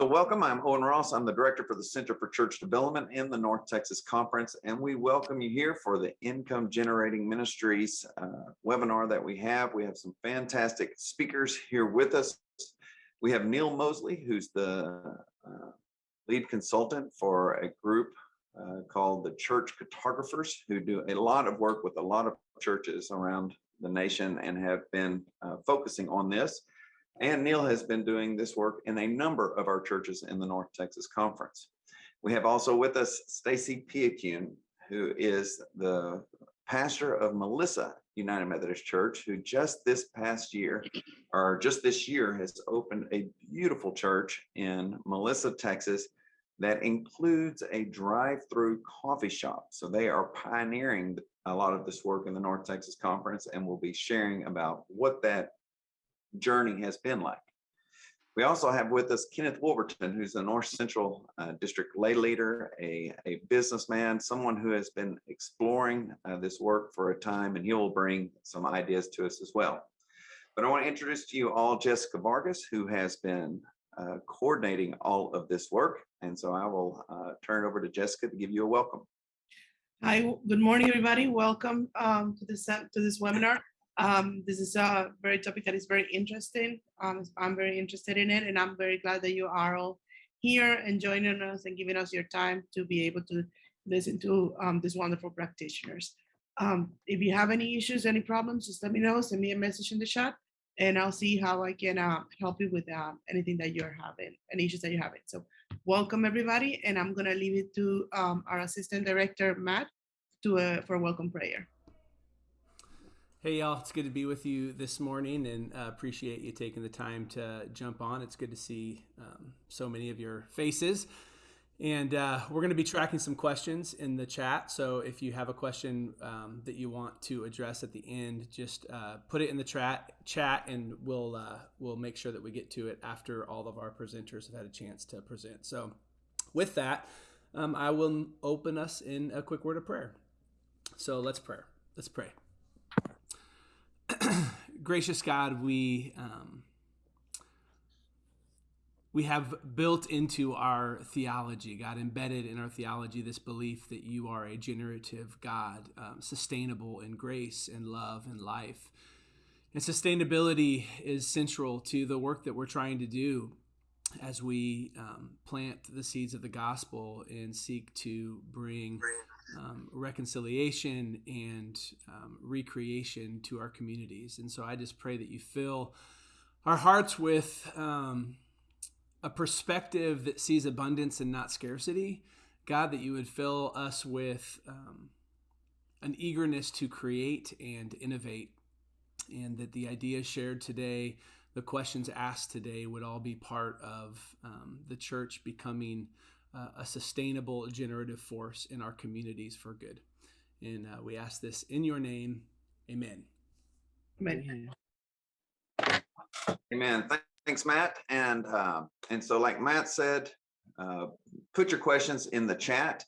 So welcome, I'm Owen Ross. I'm the Director for the Center for Church Development in the North Texas Conference, and we welcome you here for the Income Generating Ministries uh, webinar that we have. We have some fantastic speakers here with us. We have Neil Mosley, who's the uh, lead consultant for a group uh, called the Church Cartographers, who do a lot of work with a lot of churches around the nation and have been uh, focusing on this. And Neil has been doing this work in a number of our churches in the North Texas Conference. We have also with us Stacy Piacune, who is the pastor of Melissa United Methodist Church, who just this past year, or just this year, has opened a beautiful church in Melissa, Texas, that includes a drive-through coffee shop. So they are pioneering a lot of this work in the North Texas Conference and will be sharing about what that journey has been like. We also have with us Kenneth Wolverton, who's the North Central uh, District lay leader, a, a businessman, someone who has been exploring uh, this work for a time, and he will bring some ideas to us as well. But I want to introduce to you all Jessica Vargas, who has been uh, coordinating all of this work. And so I will uh, turn it over to Jessica to give you a welcome. Hi, good morning, everybody. Welcome um, to this to this webinar. Um, this is a very topic that is very interesting. Um, I'm very interested in it, and I'm very glad that you are all here and joining us and giving us your time to be able to listen to um, these wonderful practitioners. Um, if you have any issues, any problems, just let me know. Send me a message in the chat, and I'll see how I can uh, help you with uh, anything that you're having, any issues that you're having. So welcome everybody, and I'm gonna leave it to um, our assistant director Matt to uh, for a welcome prayer. Hey y'all, it's good to be with you this morning and uh, appreciate you taking the time to jump on. It's good to see um, so many of your faces. And uh, we're going to be tracking some questions in the chat. So if you have a question um, that you want to address at the end, just uh, put it in the chat, chat, and we'll uh, we'll make sure that we get to it after all of our presenters have had a chance to present. So with that, um, I will open us in a quick word of prayer. So let's pray. Let's pray. gracious God, we um, we have built into our theology, God, embedded in our theology, this belief that you are a generative God, um, sustainable in grace and love and life. And sustainability is central to the work that we're trying to do as we um, plant the seeds of the gospel and seek to bring um, reconciliation and um, recreation to our communities. And so I just pray that you fill our hearts with um, a perspective that sees abundance and not scarcity. God, that you would fill us with um, an eagerness to create and innovate, and that the ideas shared today, the questions asked today, would all be part of um, the church becoming uh, a sustainable generative force in our communities for good. And uh, we ask this in your name. Amen. Amen. Amen. Thanks, Matt. And uh, and so, like Matt said, uh, put your questions in the chat.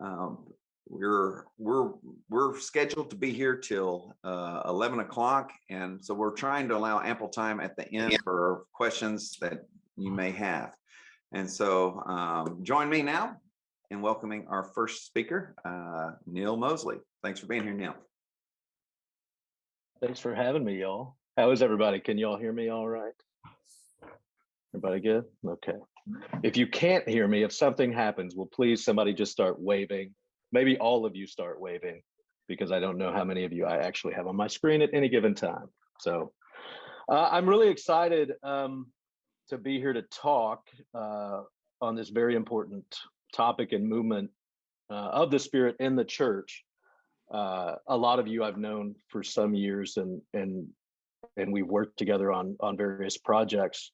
Um, we're we're we're scheduled to be here till uh, 11 o'clock, and so we're trying to allow ample time at the end for questions that you may have. And so um, join me now in welcoming our first speaker, uh, Neil Mosley. Thanks for being here, Neil. Thanks for having me, y'all. How is everybody? Can y'all hear me all right? Everybody good? Okay. If you can't hear me, if something happens, will please somebody just start waving. Maybe all of you start waving because I don't know how many of you I actually have on my screen at any given time. So uh, I'm really excited. Um, to be here to talk uh, on this very important topic and movement uh, of the Spirit in the church. Uh, a lot of you I've known for some years, and and and we've worked together on on various projects.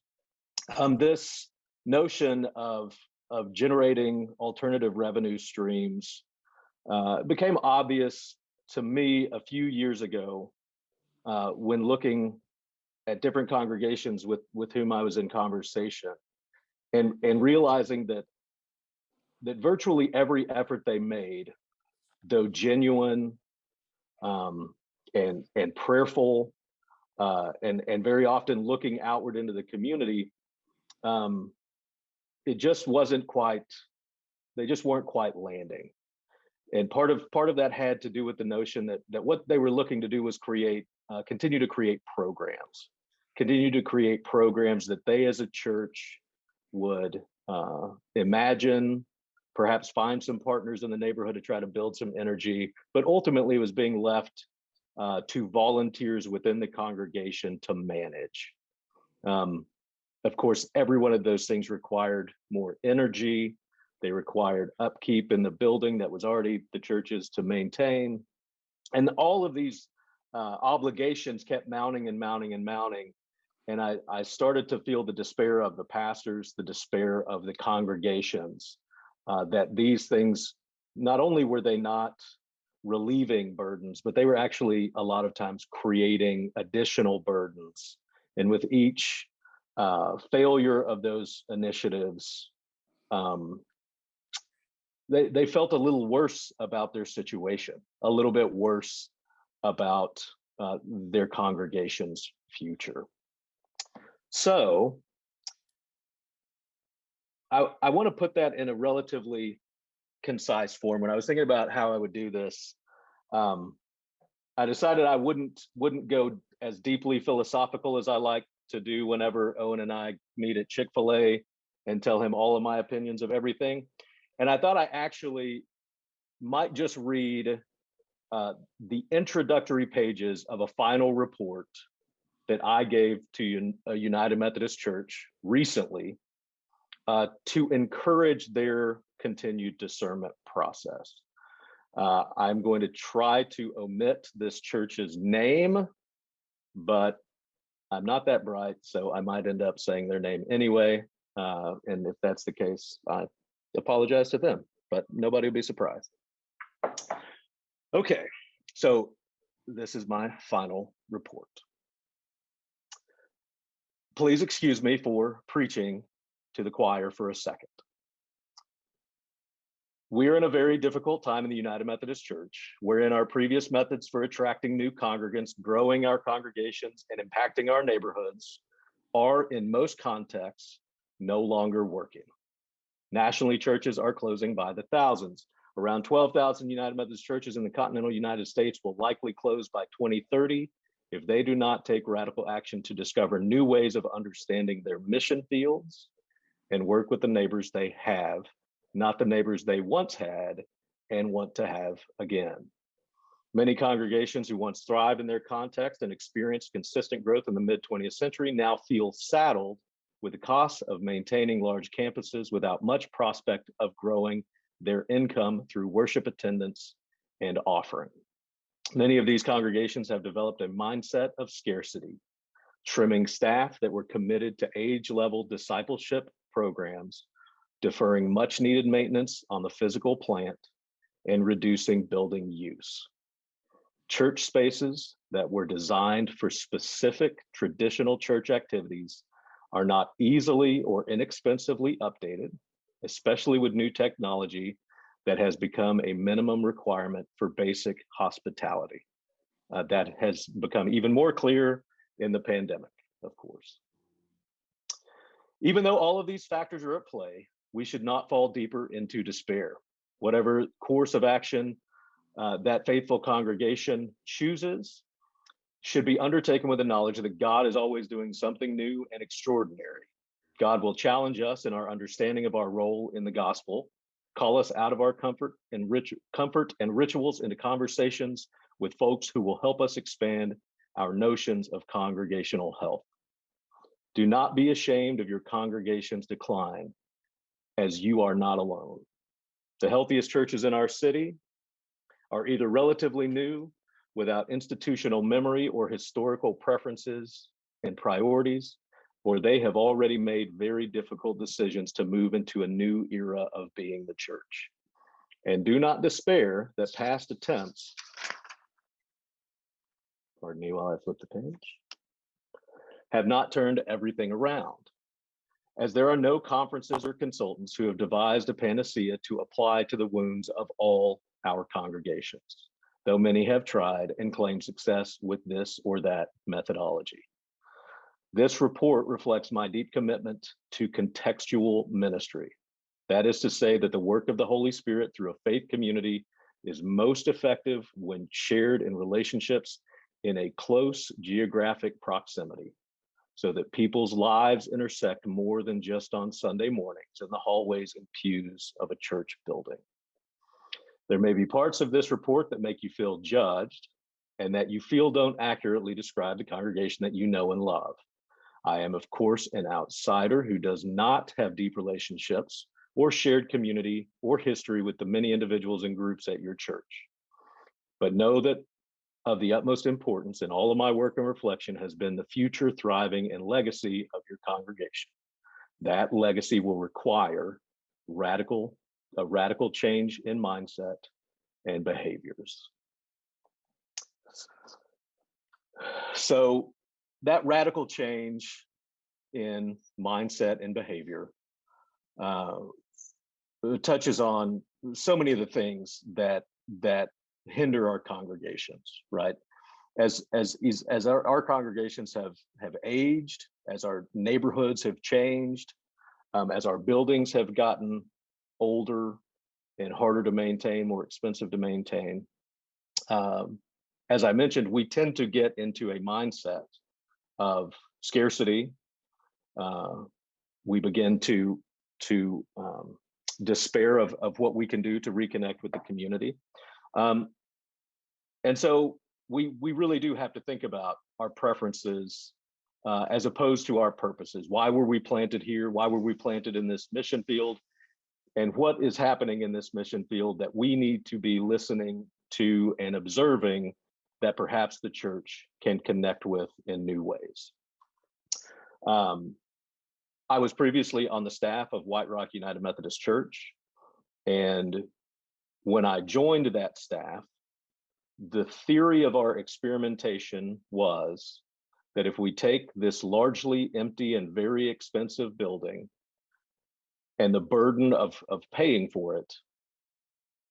Um, this notion of of generating alternative revenue streams uh, became obvious to me a few years ago uh, when looking at different congregations with with whom I was in conversation, and and realizing that that virtually every effort they made, though genuine um, and and prayerful, uh, and and very often looking outward into the community, um, it just wasn't quite, they just weren't quite landing. And part of part of that had to do with the notion that that what they were looking to do was create, uh, continue to create programs, continue to create programs that they as a church would uh, imagine, perhaps find some partners in the neighborhood to try to build some energy, but ultimately was being left uh, to volunteers within the congregation to manage. Um, of course, every one of those things required more energy. They required upkeep in the building that was already the church's to maintain. And all of these uh, obligations kept mounting and mounting and mounting. And I, I started to feel the despair of the pastors, the despair of the congregations, uh, that these things, not only were they not relieving burdens, but they were actually a lot of times creating additional burdens. And with each uh, failure of those initiatives, um, they, they felt a little worse about their situation, a little bit worse about uh, their congregation's future. So I, I want to put that in a relatively concise form. When I was thinking about how I would do this, um, I decided I wouldn't wouldn't go as deeply philosophical as I like to do whenever Owen and I meet at Chick-fil-A and tell him all of my opinions of everything. And I thought I actually might just read uh, the introductory pages of a final report that I gave to a United Methodist Church recently uh, to encourage their continued discernment process. Uh, I'm going to try to omit this church's name, but I'm not that bright, so I might end up saying their name anyway. Uh, and if that's the case, I apologize to them, but nobody will be surprised. Okay, so this is my final report. Please excuse me for preaching to the choir for a second. We're in a very difficult time in the United Methodist Church, wherein our previous methods for attracting new congregants, growing our congregations, and impacting our neighborhoods are, in most contexts, no longer working. Nationally, churches are closing by the thousands. Around 12,000 United Methodist churches in the continental United States will likely close by 2030 if they do not take radical action to discover new ways of understanding their mission fields and work with the neighbors they have, not the neighbors they once had and want to have again. Many congregations who once thrived in their context and experienced consistent growth in the mid 20th century now feel saddled with the costs of maintaining large campuses without much prospect of growing their income through worship attendance and offering. Many of these congregations have developed a mindset of scarcity, trimming staff that were committed to age level discipleship programs, deferring much needed maintenance on the physical plant, and reducing building use. Church spaces that were designed for specific traditional church activities are not easily or inexpensively updated, especially with new technology that has become a minimum requirement for basic hospitality. Uh, that has become even more clear in the pandemic, of course. Even though all of these factors are at play, we should not fall deeper into despair. Whatever course of action uh, that faithful congregation chooses should be undertaken with the knowledge that God is always doing something new and extraordinary. God will challenge us in our understanding of our role in the gospel call us out of our comfort and rich comfort and rituals into conversations with folks who will help us expand our notions of congregational health. Do not be ashamed of your congregation's decline as you are not alone. The healthiest churches in our city are either relatively new without institutional memory or historical preferences and priorities, or they have already made very difficult decisions to move into a new era of being the church. And do not despair that past attempts, pardon me while I flip the page, have not turned everything around. As there are no conferences or consultants who have devised a panacea to apply to the wounds of all our congregations, though many have tried and claimed success with this or that methodology. This report reflects my deep commitment to contextual ministry. That is to say that the work of the Holy Spirit through a faith community is most effective when shared in relationships in a close geographic proximity so that people's lives intersect more than just on Sunday mornings in the hallways and pews of a church building. There may be parts of this report that make you feel judged and that you feel don't accurately describe the congregation that you know and love. I am, of course, an outsider who does not have deep relationships or shared community or history with the many individuals and groups at your church. But know that of the utmost importance in all of my work and reflection has been the future thriving and legacy of your congregation. That legacy will require radical, a radical change in mindset and behaviors. So that radical change in mindset and behavior uh, touches on so many of the things that that hinder our congregations, right? As as as our, our congregations have have aged, as our neighborhoods have changed, um, as our buildings have gotten older and harder to maintain, more expensive to maintain. Um, as I mentioned, we tend to get into a mindset of scarcity. Uh, we begin to to um, despair of, of what we can do to reconnect with the community. Um, and so we we really do have to think about our preferences uh, as opposed to our purposes. Why were we planted here? Why were we planted in this mission field? And what is happening in this mission field that we need to be listening to and observing that perhaps the church can connect with in new ways. Um, I was previously on the staff of White Rock United Methodist Church. And when I joined that staff, the theory of our experimentation was that if we take this largely empty and very expensive building and the burden of, of paying for it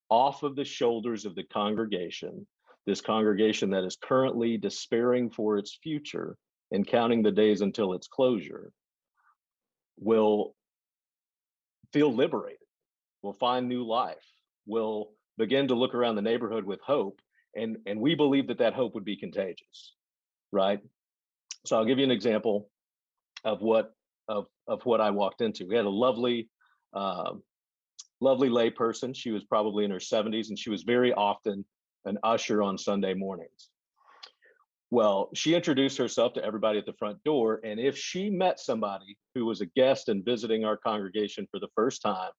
off of the shoulders of the congregation, this congregation that is currently despairing for its future and counting the days until its closure, will feel liberated, will find new life, will begin to look around the neighborhood with hope. And, and we believe that that hope would be contagious, right? So I'll give you an example of what of, of what I walked into. We had a lovely, uh, lovely layperson. She was probably in her 70s and she was very often an usher on Sunday mornings. Well, she introduced herself to everybody at the front door. And if she met somebody who was a guest and visiting our congregation for the first time,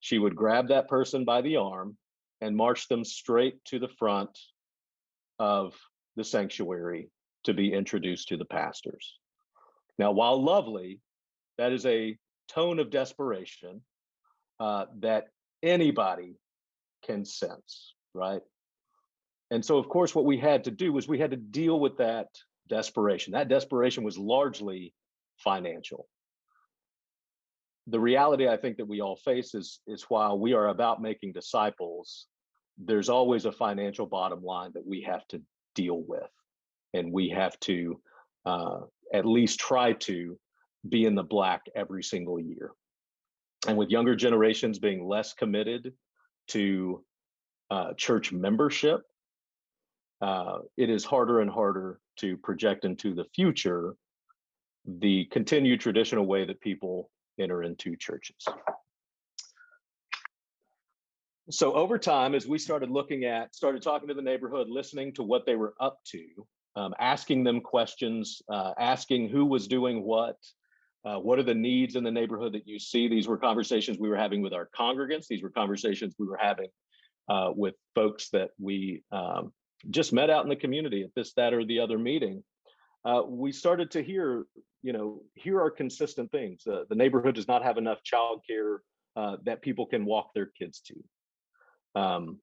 she would grab that person by the arm and march them straight to the front of the sanctuary to be introduced to the pastors. Now, while lovely, that is a tone of desperation uh, that anybody can sense, right? And so, of course, what we had to do was we had to deal with that desperation. That desperation was largely financial. The reality I think that we all face is, is while we are about making disciples, there's always a financial bottom line that we have to deal with. And we have to uh, at least try to be in the black every single year. And with younger generations being less committed to uh, church membership, uh, it is harder and harder to project into the future the continued traditional way that people enter into churches. So over time, as we started looking at, started talking to the neighborhood, listening to what they were up to, um, asking them questions, uh, asking who was doing what, uh, what are the needs in the neighborhood that you see? These were conversations we were having with our congregants. These were conversations we were having uh, with folks that we um, just met out in the community at this, that, or the other meeting, uh, we started to hear, you know, here are consistent things. Uh, the neighborhood does not have enough childcare uh, that people can walk their kids to. Um,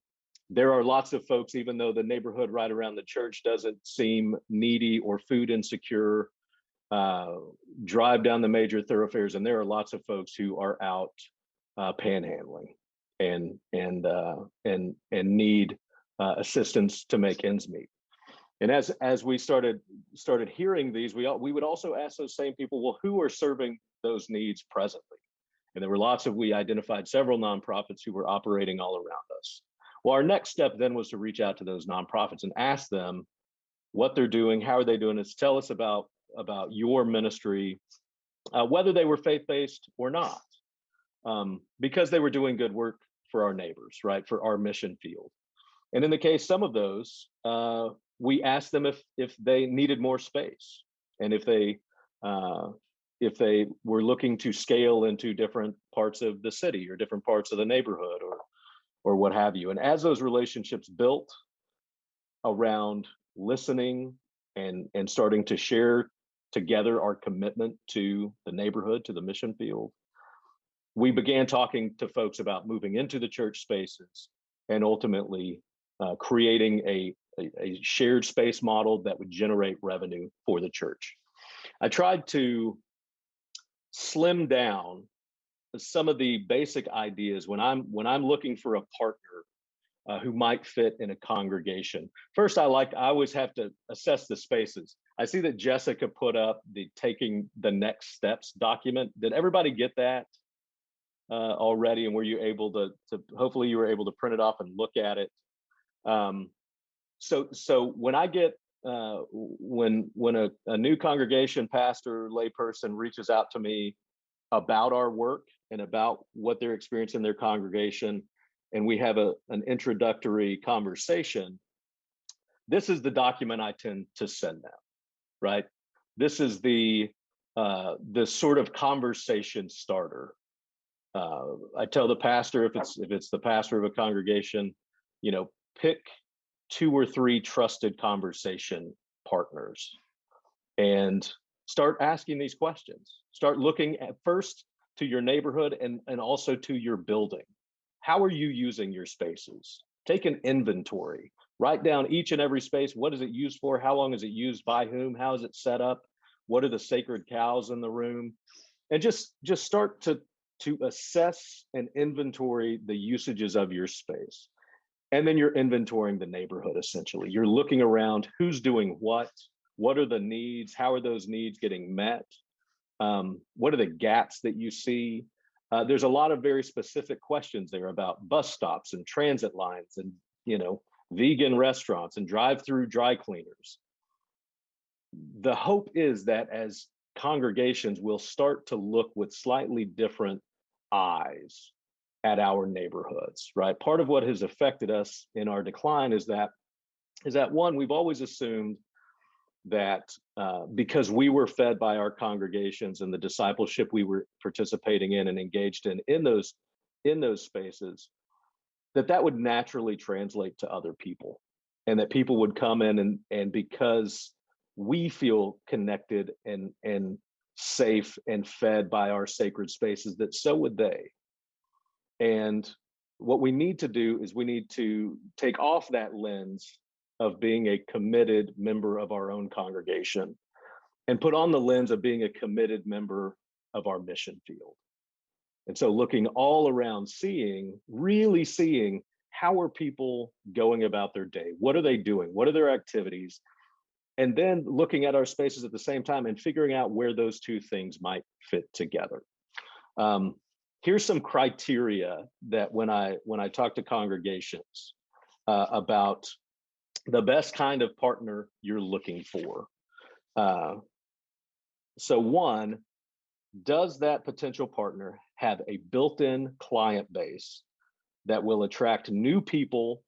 there are lots of folks, even though the neighborhood right around the church doesn't seem needy or food insecure, uh, drive down the major thoroughfares, and there are lots of folks who are out uh, panhandling and and uh, and and need uh, assistance to make ends meet. And as as we started started hearing these, we al- we would also ask those same people, well, who are serving those needs presently? And there were lots of we identified several nonprofits who were operating all around us. Well, our next step then was to reach out to those nonprofits and ask them what they're doing, how are they doing this, tell us about about your ministry, uh, whether they were faith-based or not, um, because they were doing good work for our neighbors, right, for our mission field. And in the case some of those, uh, we asked them if if they needed more space and if they uh, if they were looking to scale into different parts of the city or different parts of the neighborhood or or what have you. And as those relationships built around listening and and starting to share together our commitment to the neighborhood, to the mission field, we began talking to folks about moving into the church spaces and ultimately uh, creating a, a, a shared space model that would generate revenue for the church. I tried to slim down some of the basic ideas when I'm when I'm looking for a partner uh, who might fit in a congregation. First, I like I always have to assess the spaces. I see that Jessica put up the taking the next steps document. Did everybody get that uh, already? And were you able to, to hopefully you were able to print it off and look at it? Um, so so when I get uh, when when a, a new congregation pastor layperson reaches out to me about our work and about what they're experiencing in their congregation and we have a, an introductory conversation this is the document i tend to send them right? This is the uh, the sort of conversation starter. Uh, i tell the pastor if it's if it's the pastor of a congregation you know pick two or three trusted conversation partners and start asking these questions. Start looking at first to your neighborhood and and also to your building. How are you using your spaces? Take an inventory. Write down each and every space. What is it used for? How long is it used? By whom? How is it set up? What are the sacred cows in the room? And just just start to to assess and inventory the usages of your space and then you're inventorying the neighborhood essentially. You're looking around who's doing what what are the needs how are those needs getting met um, what are the gaps that you see? Uh, there's a lot of very specific questions there about bus stops and transit lines and you know vegan restaurants and drive-through dry cleaners. The hope is that as congregations will start to look with slightly different eyes at our neighborhoods right? Part of what has affected us in our decline is that is that one we've always assumed that uh, because we were fed by our congregations and the discipleship we were participating in and engaged in in those in those spaces that that would naturally translate to other people and that people would come in and and because we feel connected and and safe and fed by our sacred spaces that so would they and what we need to do is we need to take off that lens of being a committed member of our own congregation and put on the lens of being a committed member of our mission field. And so looking all around, seeing, really seeing how are people going about their day? What are they doing? What are their activities? And then looking at our spaces at the same time and figuring out where those two things might fit together. Um, here's some criteria that when I when I talk to congregations uh, about the best kind of partner you're looking for. Uh, so one, does that potential partner have a built-in client base that will attract new people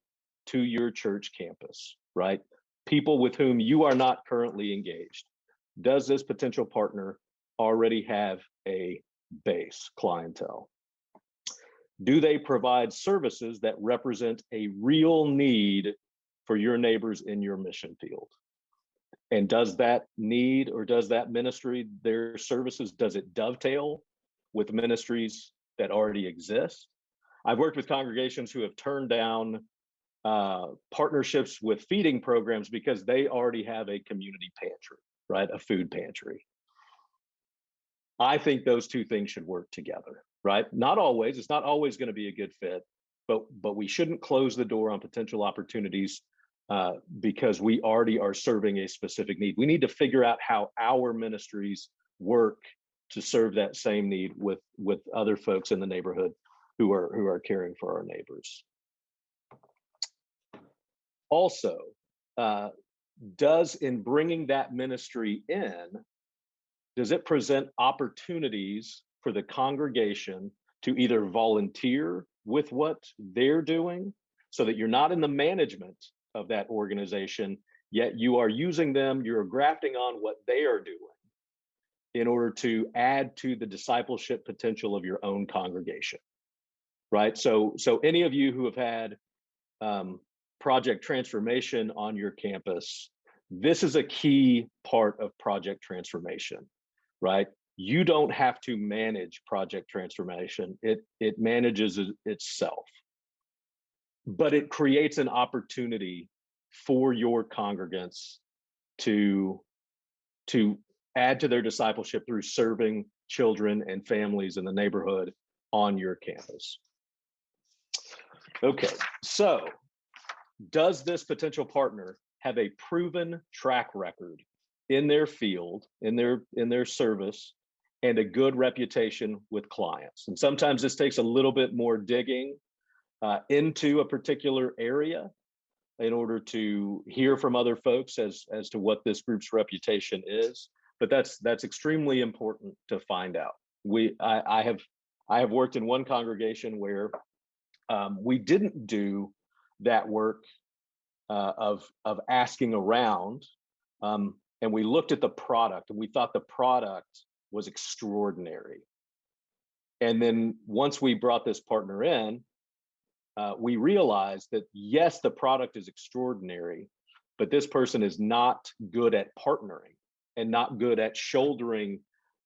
to your church campus, right? People with whom you are not currently engaged. Does this potential partner already have a base clientele? Do they provide services that represent a real need for your neighbors in your mission field? And does that need or does that ministry, their services, does it dovetail with ministries that already exist? I've worked with congregations who have turned down uh, partnerships with feeding programs because they already have a community pantry, right? A food pantry. I think those two things should work together, right? Not always, it's not always going to be a good fit, but but we shouldn't close the door on potential opportunities uh, because we already are serving a specific need. We need to figure out how our ministries work to serve that same need with with other folks in the neighborhood who are who are caring for our neighbors. Also, uh, does in bringing that ministry in, does it present opportunities for the congregation to either volunteer with what they're doing so that you're not in the management of that organization, yet you are using them, you're grafting on what they are doing in order to add to the discipleship potential of your own congregation, right? So, so any of you who have had um, project transformation on your campus, this is a key part of project transformation, right? You don't have to manage project transformation. It, it manages itself, but it creates an opportunity for your congregants to, to add to their discipleship through serving children and families in the neighborhood on your campus. Okay, so does this potential partner have a proven track record in their field, in their in their service, and a good reputation with clients? And sometimes this takes a little bit more digging uh, into a particular area in order to hear from other folks as as to what this group's reputation is. But that's that's extremely important to find out. We I, I have I have worked in one congregation where um, we didn't do that work uh, of of asking around, um, and we looked at the product and we thought the product was extraordinary. And then once we brought this partner in, uh, we realized that yes, the product is extraordinary, but this person is not good at partnering and not good at shouldering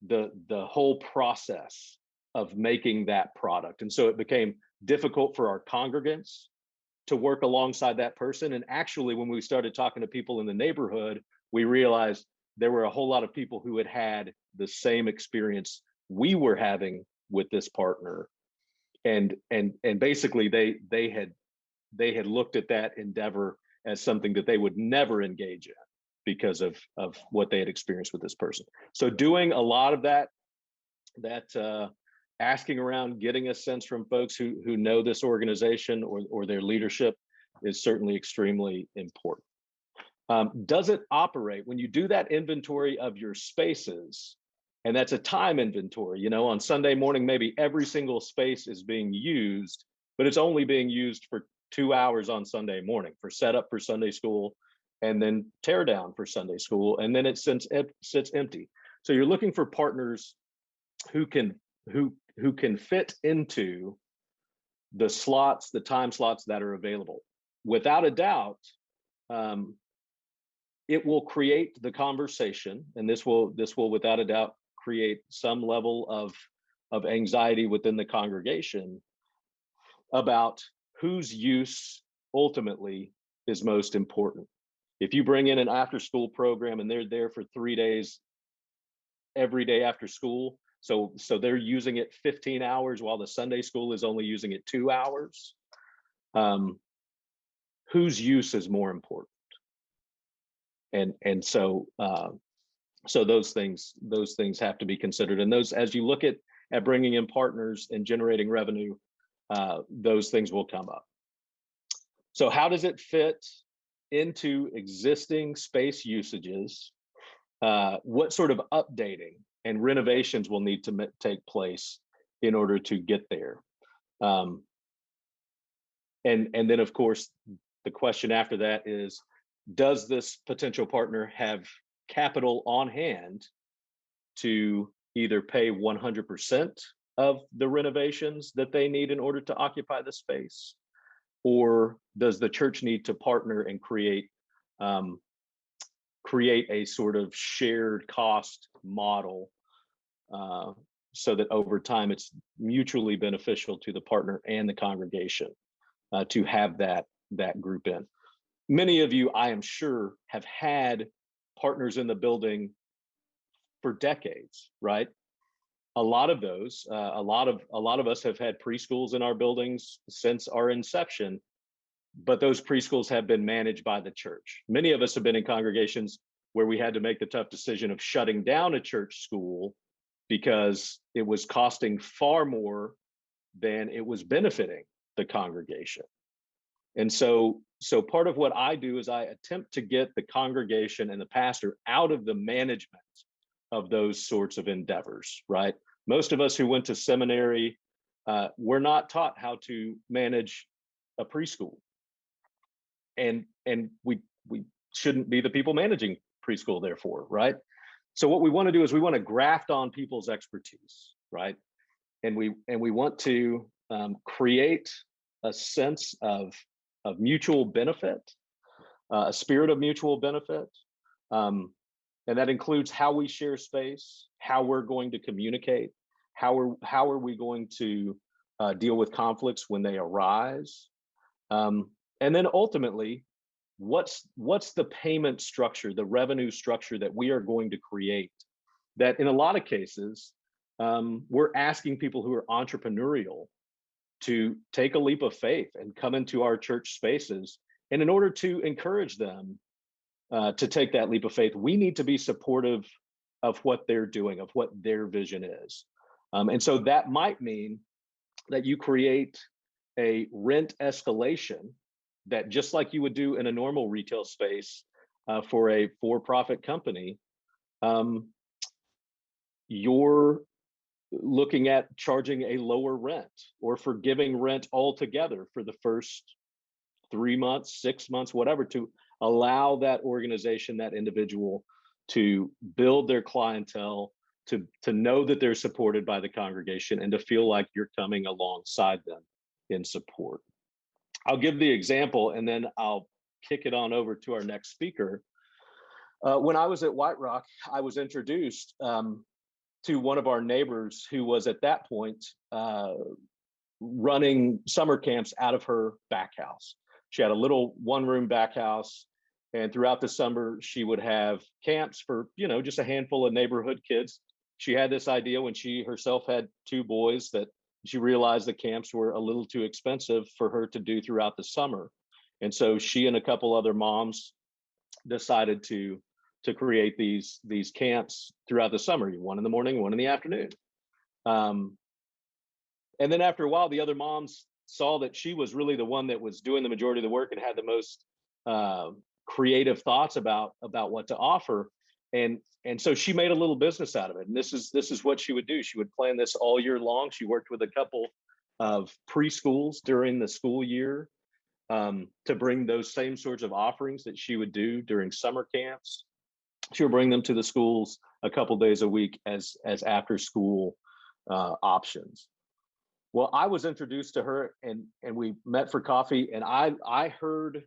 the the whole process of making that product. And so it became difficult for our congregants to work alongside that person. And actually, when we started talking to people in the neighborhood, we realized there were a whole lot of people who had had the same experience we were having with this partner. And and and basically they they had they had looked at that endeavor as something that they would never engage in because of of what they had experienced with this person. So doing a lot of that that uh, asking around, getting a sense from folks who who know this organization or or their leadership is certainly extremely important. Um, does it operate when you do that inventory of your spaces? And that's a time inventory. You know, on Sunday morning, maybe every single space is being used, but it's only being used for two hours on Sunday morning for setup for Sunday school, and then tear down for Sunday school, and then it sits, it sits empty. So you're looking for partners who can who who can fit into the slots, the time slots that are available. Without a doubt, um, it will create the conversation, and this will this will without a doubt create some level of of anxiety within the congregation about whose use ultimately is most important. If you bring in an after school program and they're there for three days every day after school, so so they're using it 15 hours while the Sunday school is only using it two hours. Um, whose use is more important? And and so uh, so those things those things have to be considered. And those as you look at at bringing in partners and generating revenue, uh, those things will come up. So how does it fit into existing space usages? Uh, what sort of updating and renovations will need to take place in order to get there. Um, and and then of course the question after that is, does this potential partner have capital on hand to either pay 100% of the renovations that they need in order to occupy the space? Or does the church need to partner and create um, create a sort of shared cost model uh, so that over time it's mutually beneficial to the partner and the congregation uh, to have that that group in. Many of you, I am sure, have had partners in the building for decades, right? A lot of those, uh, a lot of a lot of us have had preschools in our buildings since our inception. but those preschools have been managed by the church. Many of us have been in congregations where we had to make the tough decision of shutting down a church school because it was costing far more than it was benefiting the congregation. And so, so part of what I do is I attempt to get the congregation and the pastor out of the management of those sorts of endeavors, right? Most of us who went to seminary, uh, we're not taught how to manage a preschool. And and we we shouldn't be the people managing preschool, therefore, right? So what we want to do is we want to graft on people's expertise, right? And we and we want to um, create a sense of of mutual benefit, uh, a spirit of mutual benefit, um, and that includes how we share space, how we're going to communicate, how are how are we going to uh, deal with conflicts when they arise, um, and then ultimately, what's what's the payment structure, the revenue structure that we are going to create? That in a lot of cases, um, we're asking people who are entrepreneurial to take a leap of faith and come into our church spaces. And in order to encourage them uh, to take that leap of faith, we need to be supportive of what they're doing, of what their vision is. Um, and so that might mean that you create a rent escalation that just like you would do in a normal retail space uh, for a for-profit company, um, you're looking at charging a lower rent or forgiving rent altogether for the first three months, six months, whatever, to allow that organization, that individual to build their clientele, to, to know that they're supported by the congregation and to feel like you're coming alongside them in support. I'll give the example and then I'll kick it on over to our next speaker. Uh, when I was at White Rock, I was introduced um, to one of our neighbors who was at that point uh, running summer camps out of her back house. She had a little one room back house and throughout the summer she would have camps for, you know, just a handful of neighborhood kids. She had this idea when she herself had two boys that she realized the camps were a little too expensive for her to do throughout the summer. And so she and a couple other moms decided to to create these these camps throughout the summer, one in the morning, one in the afternoon. Um, and then after a while, the other moms saw that she was really the one that was doing the majority of the work and had the most uh, creative thoughts about about what to offer. And and so she made a little business out of it. And this is this is what she would do. She would plan this all year long. She worked with a couple of preschools during the school year um, to bring those same sorts of offerings that she would do during summer camps she would bring them to the schools a couple days a week as as after school uh, options. Well, I was introduced to her and and we met for coffee and I I heard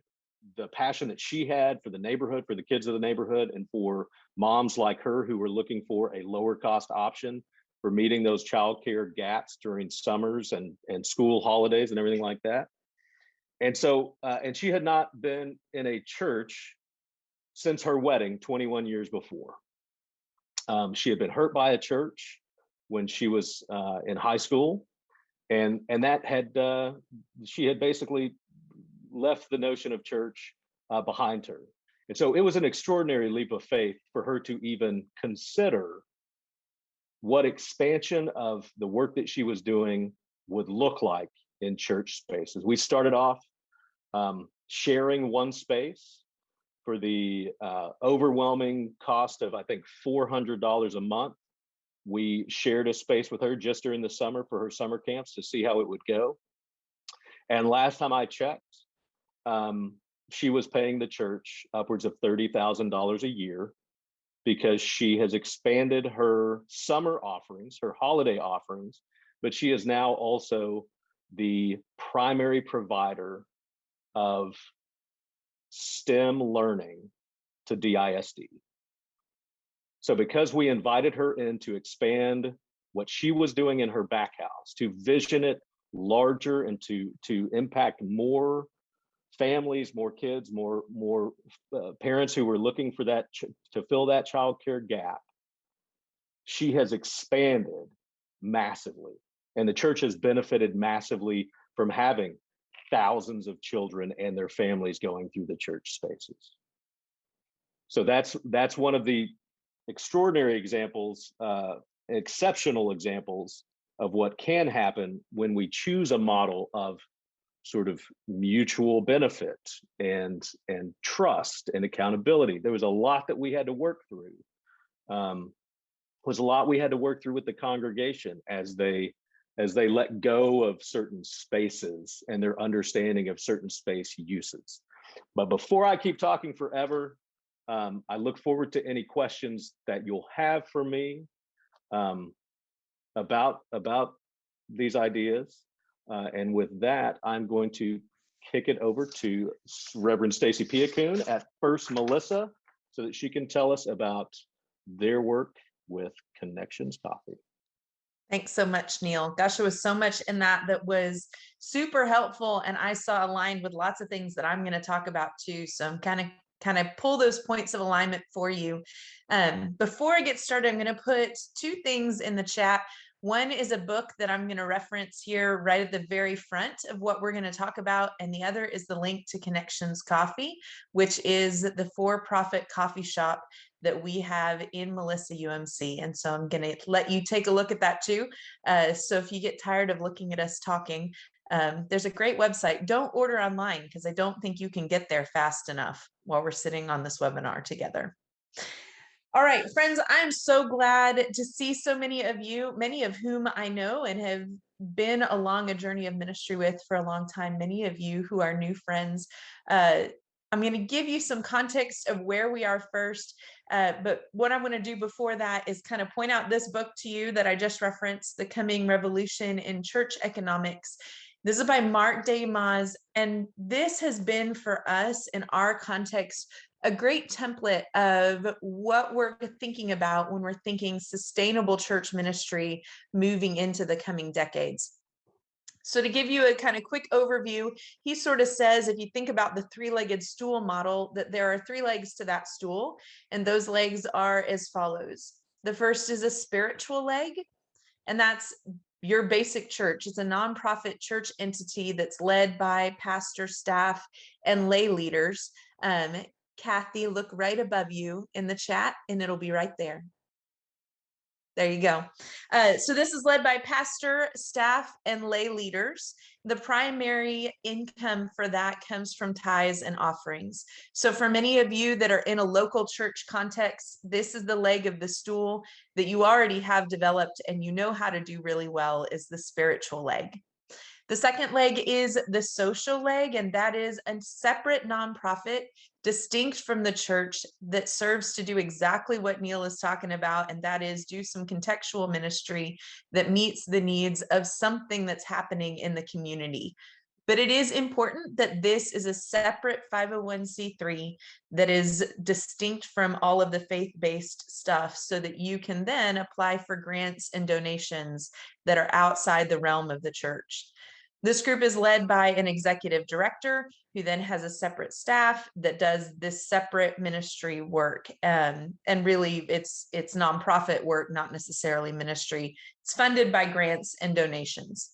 the passion that she had for the neighborhood, for the kids of the neighborhood, and for moms like her who were looking for a lower cost option for meeting those childcare gaps during summers and and school holidays and everything like that. And so, uh, and she had not been in a church since her wedding 21 years before. Um, she had been hurt by a church when she was uh, in high school, and and that had uh, she had basically left the notion of church uh, behind her. And so it was an extraordinary leap of faith for her to even consider what expansion of the work that she was doing would look like in church spaces. We started off um, sharing one space for the uh, overwhelming cost of, I think, $400 a month. We shared a space with her just during the summer for her summer camps to see how it would go. And last time I checked, um, she was paying the church upwards of $30,000 a year because she has expanded her summer offerings, her holiday offerings, but she is now also the primary provider of STEM learning to DISD. So because we invited her in to expand what she was doing in her back house, to vision it larger and to, to impact more families, more kids, more, more uh, parents who were looking for that, to fill that child care gap, she has expanded massively. And the church has benefited massively from having thousands of children and their families going through the church spaces. So that's that's one of the extraordinary examples, uh, exceptional examples of what can happen when we choose a model of sort of mutual benefit and and trust and accountability. There was a lot that we had to work through. Um, was a lot we had to work through with the congregation as they as they let go of certain spaces and their understanding of certain space uses. But before I keep talking forever, um, I look forward to any questions that you'll have for me um, about about these ideas. Uh, and with that, I'm going to kick it over to Reverend Stacy Piacoon at First Melissa so that she can tell us about their work with Connections Coffee. Thanks so much, Neil. Gosh, there was so much in that that was super helpful, and I saw aligned with lots of things that I'm going to talk about too. So I'm kind of kind of pull those points of alignment for you. Um, before I get started, I'm going to put two things in the chat. One is a book that I'm going to reference here right at the very front of what we're going to talk about. And the other is the link to Connections Coffee, which is the for profit coffee shop that we have in Melissa UMC. And so I'm going to let you take a look at that too. Uh, so if you get tired of looking at us talking, um, there's a great website. Don't order online because I don't think you can get there fast enough while we're sitting on this webinar together. All right, friends, I'm so glad to see so many of you, many of whom I know and have been along a journey of ministry with for a long time. Many of you who are new friends. Uh, I'm going to give you some context of where we are first. Uh, but what I'm going to do before that is kind of point out this book to you that I just referenced, The Coming Revolution in Church Economics. This is by Mark DeYmaz, and this has been for us in our context a great template of what we're thinking about when we're thinking sustainable church ministry moving into the coming decades. So to give you a kind of quick overview, he sort of says, if you think about the three-legged stool model, that there are three legs to that stool, and those legs are as follows. The first is a spiritual leg, and that's your basic church. It's a nonprofit church entity that's led by pastor, staff, and lay leaders. Um, Kathy, look right above you in the chat and it'll be right there. There you go. Uh, so this is led by pastor, staff, and lay leaders. The primary income for that comes from tithes and offerings. So for many of you that are in a local church context, this is the leg of the stool that you already have developed and you know how to do really well is the spiritual leg. The second leg is the social leg, and that is a separate nonprofit distinct from the church that serves to do exactly what Neil is talking about, and that is do some contextual ministry that meets the needs of something that's happening in the community. But it is important that this is a separate 501c3 that is distinct from all of the faith-based stuff so that you can then apply for grants and donations that are outside the realm of the church. This group is led by an executive director who then has a separate staff that does this separate ministry work. Um, and really it's it's nonprofit work, not necessarily ministry. It's funded by grants and donations.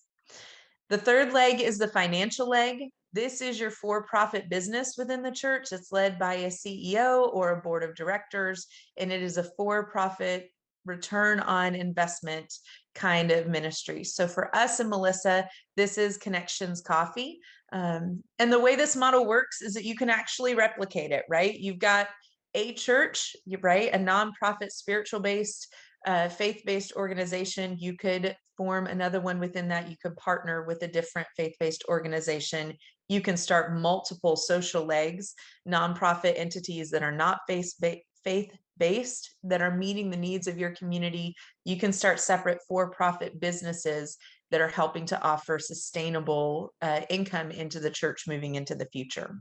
The third leg is the financial leg. This is your for-profit business within the church. It's led by a CEO or a board of directors, and it is a for-profit return on investment kind of ministry. So for us and Melissa, this is Connections Coffee. Um, and the way this model works is that you can actually replicate it, right? You've got a church, right? A nonprofit, spiritual based, uh, faith based organization. You could form another one within that. You could partner with a different faith based organization. You can start multiple social legs, nonprofit entities that are not faith based that are meeting the needs of your community. You can start separate for-profit businesses that are helping to offer sustainable uh, income into the church moving into the future.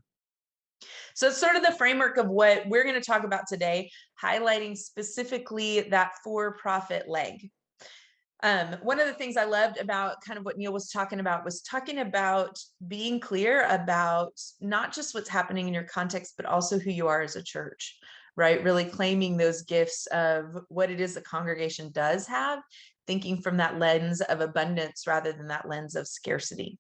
So it's sort of the framework of what we're going to talk about today, highlighting specifically that for-profit leg. Um, one of the things I loved about kind of what Neil was talking about was talking about being clear about not just what's happening in your context, but also who you are as a church right? Really claiming those gifts of what it is the congregation does have, thinking from that lens of abundance rather than that lens of scarcity.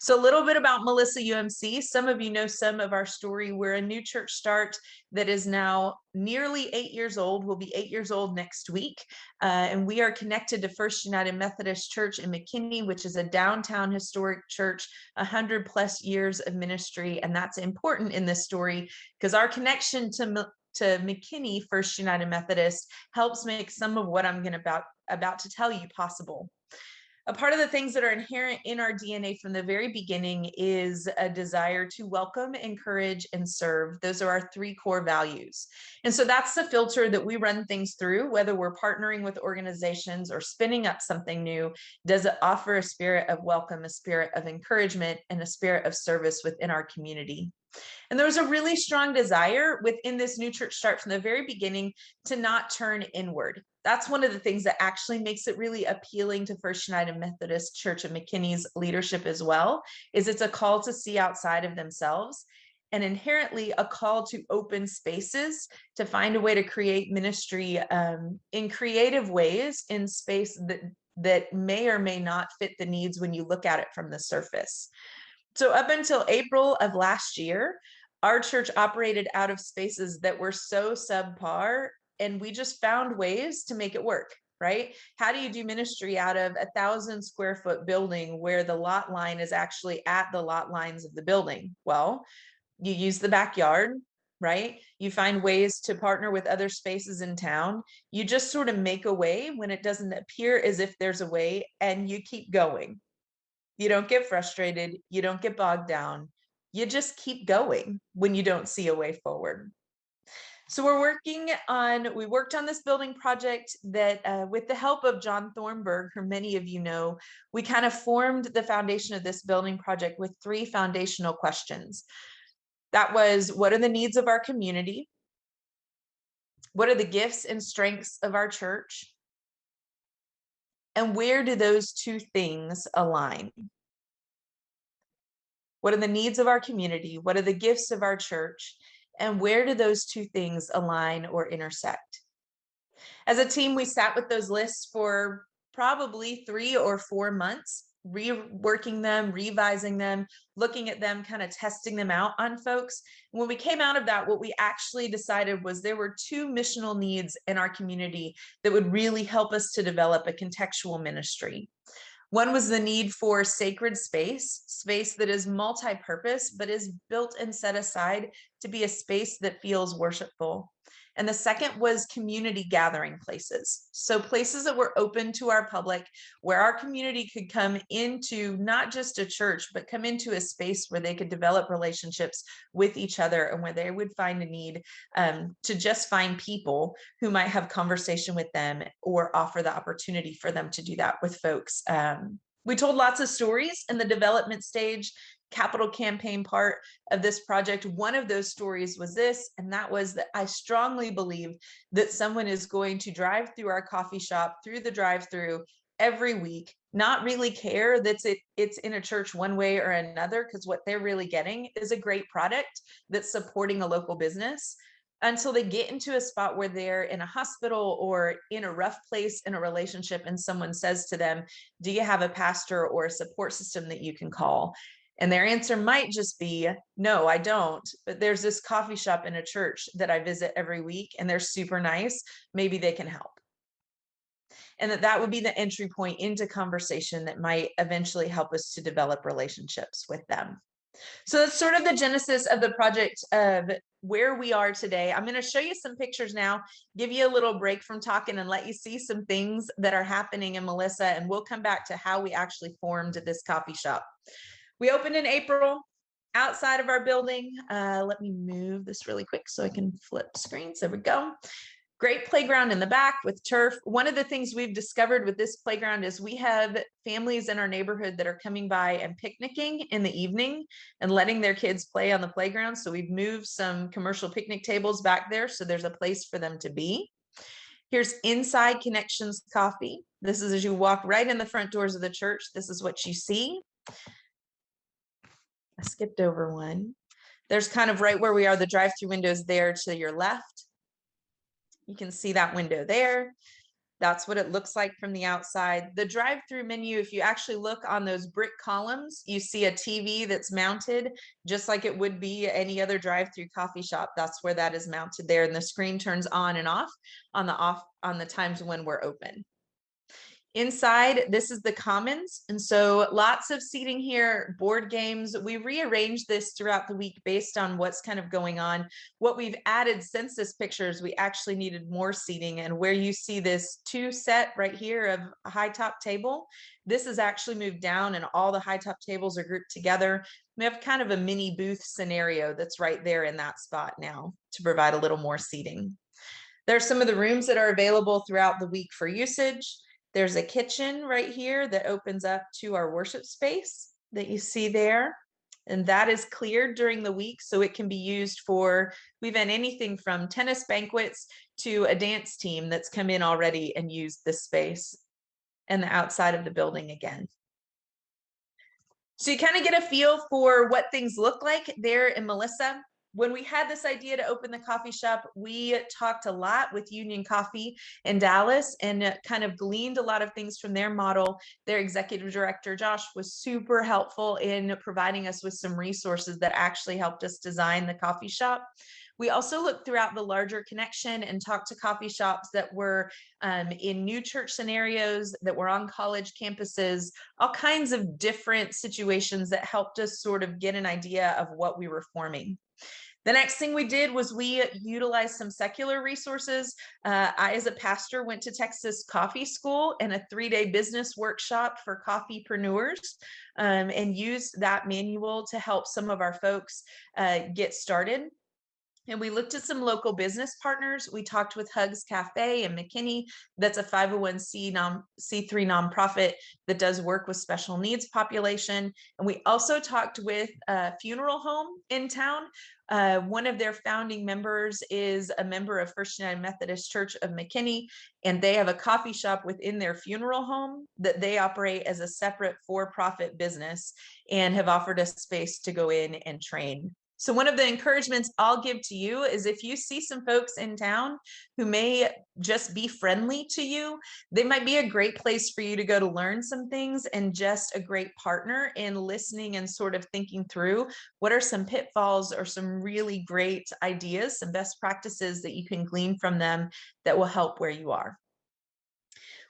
So a little bit about Melissa UMC. Some of you know some of our story. We're a new church start that is now nearly eight years old. We'll be eight years old next week. Uh, and we are connected to First United Methodist Church in McKinney, which is a downtown historic church, 100 plus years of ministry. And that's important in this story because our connection to, to McKinney First United Methodist helps make some of what I'm going to about, about to tell you possible a part of the things that are inherent in our DNA from the very beginning is a desire to welcome, encourage, and serve. Those are our three core values. And so that's the filter that we run things through, whether we're partnering with organizations or spinning up something new. Does it offer a spirit of welcome, a spirit of encouragement, and a spirit of service within our community? And there was a really strong desire within this new church start from the very beginning to not turn inward. That's one of the things that actually makes it really appealing to First United Methodist Church of McKinney's leadership as well, is it's a call to see outside of themselves and inherently a call to open spaces to find a way to create ministry um, in creative ways in space that that may or may not fit the needs when you look at it from the surface. So up until April of last year, our church operated out of spaces that were so subpar and we just found ways to make it work right? How do you do ministry out of a thousand square foot building where the lot line is actually at the lot lines of the building? Well you use the backyard right? You find ways to partner with other spaces in town. You just sort of make a way when it doesn't appear as if there's a way and you keep going you don't get frustrated you don't get bogged down you just keep going when you don't see a way forward so we're working on, we worked on this building project that uh, with the help of John Thornburg, who many of you know, we kind of formed the foundation of this building project with three foundational questions. That was, what are the needs of our community? What are the gifts and strengths of our church? And where do those two things align? What are the needs of our community? What are the gifts of our church? and where do those two things align or intersect? As a team, we sat with those lists for probably three or four months, reworking them, revising them, looking at them, kind of testing them out on folks. When we came out of that, what we actually decided was there were two missional needs in our community that would really help us to develop a contextual ministry. One was the need for sacred space, space that is multi-purpose, but is built and set aside to be a space that feels worshipful. And the second was community gathering places. So places that were open to our public, where our community could come into not just a church, but come into a space where they could develop relationships with each other and where they would find a need um, to just find people who might have conversation with them or offer the opportunity for them to do that with folks. Um, we told lots of stories in the development stage capital campaign part of this project. One of those stories was this, and that was that I strongly believe that someone is going to drive through our coffee shop, through the drive through every week, not really care that it, it's in a church one way or another, because what they're really getting is a great product that's supporting a local business until they get into a spot where they're in a hospital or in a rough place in a relationship and someone says to them do you have a pastor or a support system that you can call and their answer might just be, no, I don't. But there's this coffee shop in a church that I visit every week and they're super nice. Maybe they can help. And that that would be the entry point into conversation that might eventually help us to develop relationships with them. So that's sort of the genesis of the project of where we are today. I'm going to show you some pictures now, give you a little break from talking and let you see some things that are happening in Melissa, and we'll come back to how we actually formed this coffee shop. We opened in April outside of our building. Uh, let me move this really quick so I can flip screens. There we go. Great playground in the back with turf. One of the things we've discovered with this playground is we have families in our neighborhood that are coming by and picnicking in the evening and letting their kids play on the playground. So we've moved some commercial picnic tables back there so there's a place for them to be. Here's Inside Connections Coffee. This is as you walk right in the front doors of the church. This is what you see. I skipped over one. There's kind of right where we are, the drive-through windows there to your left. You can see that window there. That's what it looks like from the outside. The drive-through menu, if you actually look on those brick columns, you see a TV that's mounted just like it would be any other drive-through coffee shop. That's where that is mounted there and the screen turns on and off on the off on the times when we're open. Inside, this is the commons. And so lots of seating here, board games. We rearranged this throughout the week based on what's kind of going on. What we've added since this pictures, we actually needed more seating and where you see this two set right here of a high top table, this is actually moved down and all the high top tables are grouped together. We have kind of a mini booth scenario that's right there in that spot now to provide a little more seating. There are some of the rooms that are available throughout the week for usage. There's a kitchen right here that opens up to our worship space that you see there. And that is cleared during the week, so it can be used for, we've had anything from tennis banquets to a dance team that's come in already and used this space and the outside of the building again. So you kind of get a feel for what things look like there in Melissa when we had this idea to open the coffee shop, we talked a lot with Union Coffee in Dallas and kind of gleaned a lot of things from their model. Their executive director, Josh, was super helpful in providing us with some resources that actually helped us design the coffee shop. We also looked throughout the larger connection and talked to coffee shops that were um, in new church scenarios, that were on college campuses, all kinds of different situations that helped us sort of get an idea of what we were forming. The next thing we did was we utilized some secular resources. Uh, I, as a pastor, went to Texas Coffee School and a three-day business workshop for coffeepreneurs um, and used that manual to help some of our folks uh, get started. And we looked at some local business partners. We talked with Hugs Cafe in McKinney. That's a 501c non, C3 nonprofit that does work with special needs population. And we also talked with a funeral home in town. Uh, one of their founding members is a member of First United Methodist Church of McKinney, and they have a coffee shop within their funeral home that they operate as a separate for-profit business and have offered us space to go in and train. So one of the encouragements I'll give to you is if you see some folks in town who may just be friendly to you, they might be a great place for you to go to learn some things and just a great partner in listening and sort of thinking through what are some pitfalls or some really great ideas, some best practices that you can glean from them that will help where you are.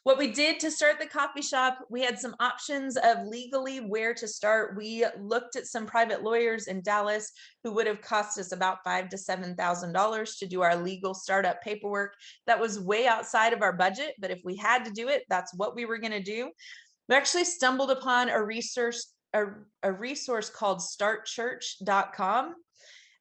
What we did to start the coffee shop, we had some options of legally where to start. We looked at some private lawyers in Dallas who would have cost us about five to seven thousand dollars to do our legal startup paperwork. That was way outside of our budget, but if we had to do it, that's what we were going to do. We actually stumbled upon a resource a, a resource called startchurch.com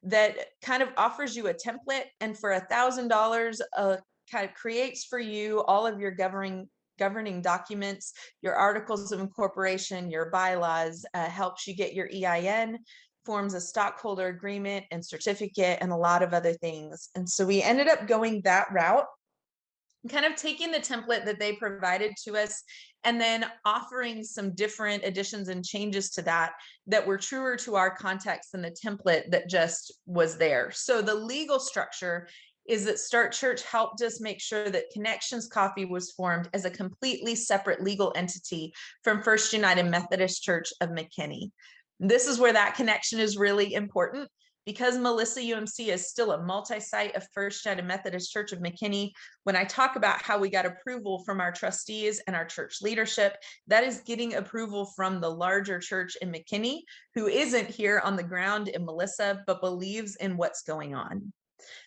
that kind of offers you a template and for a thousand dollars uh, kind of creates for you all of your governing governing documents, your articles of incorporation, your bylaws, uh, helps you get your EIN, forms a stockholder agreement and certificate and a lot of other things. And so we ended up going that route, kind of taking the template that they provided to us and then offering some different additions and changes to that that were truer to our context than the template that just was there. So the legal structure is that Start Church helped us make sure that Connections Coffee was formed as a completely separate legal entity from First United Methodist Church of McKinney. This is where that connection is really important because Melissa UMC is still a multi-site of First United Methodist Church of McKinney, when I talk about how we got approval from our trustees and our church leadership, that is getting approval from the larger church in McKinney, who isn't here on the ground in Melissa, but believes in what's going on.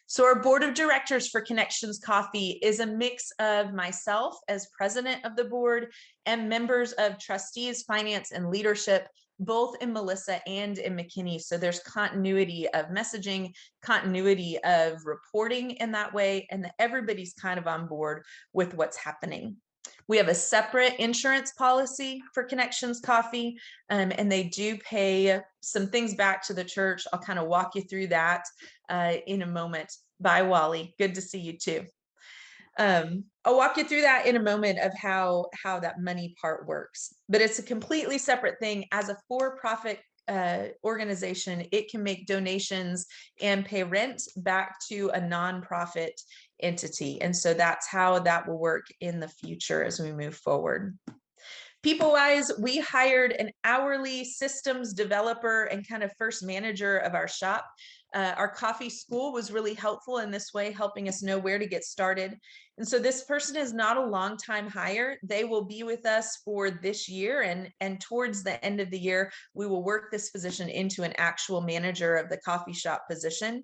So our board of directors for Connections Coffee is a mix of myself as president of the board and members of trustees, finance and leadership, both in Melissa and in McKinney. So there's continuity of messaging, continuity of reporting in that way, and that everybody's kind of on board with what's happening. We have a separate insurance policy for Connections Coffee, um, and they do pay some things back to the church. I'll kind of walk you through that uh, in a moment. Bye, Wally. Good to see you too. Um, I'll walk you through that in a moment of how how that money part works, but it's a completely separate thing. As a for-profit uh, organization, it can make donations and pay rent back to a nonprofit entity. And so that's how that will work in the future as we move forward. People wise, we hired an hourly systems developer and kind of first manager of our shop. Uh, our coffee school was really helpful in this way, helping us know where to get started. And so this person is not a long time hire. They will be with us for this year and, and towards the end of the year, we will work this position into an actual manager of the coffee shop position.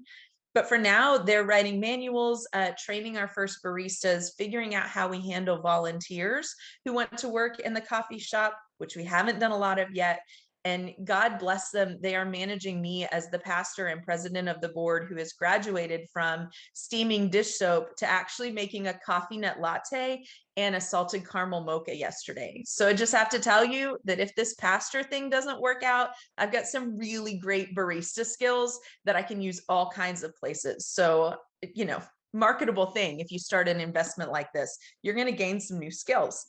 But for now, they're writing manuals, uh, training our first baristas, figuring out how we handle volunteers who want to work in the coffee shop, which we haven't done a lot of yet, and God bless them, they are managing me as the pastor and president of the board who has graduated from steaming dish soap to actually making a coffee nut latte and a salted caramel mocha yesterday. So I just have to tell you that if this pastor thing doesn't work out, I've got some really great barista skills that I can use all kinds of places. So, you know, marketable thing if you start an investment like this, you're going to gain some new skills.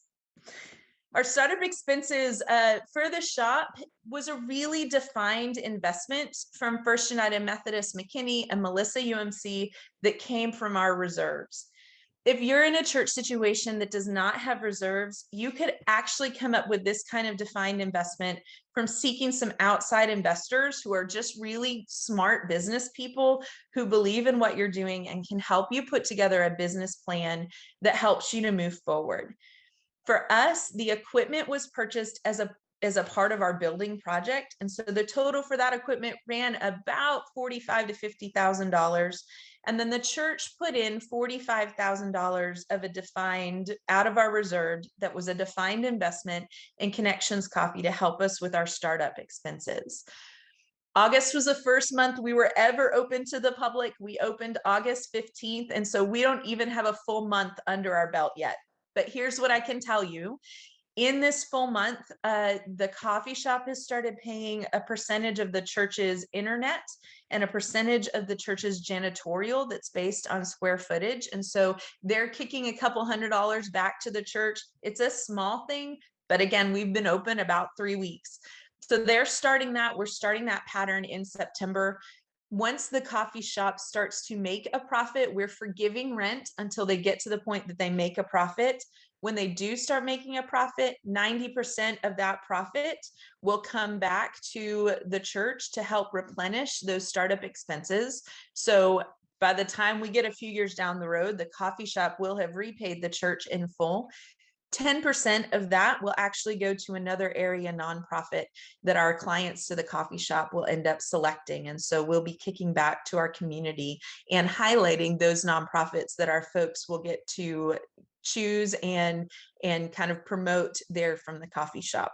Our startup expenses uh, for the shop was a really defined investment from First United Methodist McKinney and Melissa UMC that came from our reserves. If you're in a church situation that does not have reserves, you could actually come up with this kind of defined investment from seeking some outside investors who are just really smart business people who believe in what you're doing and can help you put together a business plan that helps you to move forward. For us, the equipment was purchased as a as a part of our building project. And so the total for that equipment ran about 45 to $50,000. And then the church put in $45,000 of a defined out of our reserve that was a defined investment in Connections Coffee to help us with our startup expenses. August was the first month we were ever open to the public. We opened August 15th. And so we don't even have a full month under our belt yet. But here's what I can tell you. In this full month, uh, the coffee shop has started paying a percentage of the church's internet and a percentage of the church's janitorial that's based on square footage. And so they're kicking a couple hundred dollars back to the church. It's a small thing, but again, we've been open about three weeks. So they're starting that. We're starting that pattern in September once the coffee shop starts to make a profit, we're forgiving rent until they get to the point that they make a profit. When they do start making a profit, 90% of that profit will come back to the church to help replenish those startup expenses. So by the time we get a few years down the road, the coffee shop will have repaid the church in full 10% of that will actually go to another area nonprofit that our clients to the coffee shop will end up selecting. And so we'll be kicking back to our community and highlighting those nonprofits that our folks will get to choose and, and kind of promote there from the coffee shop.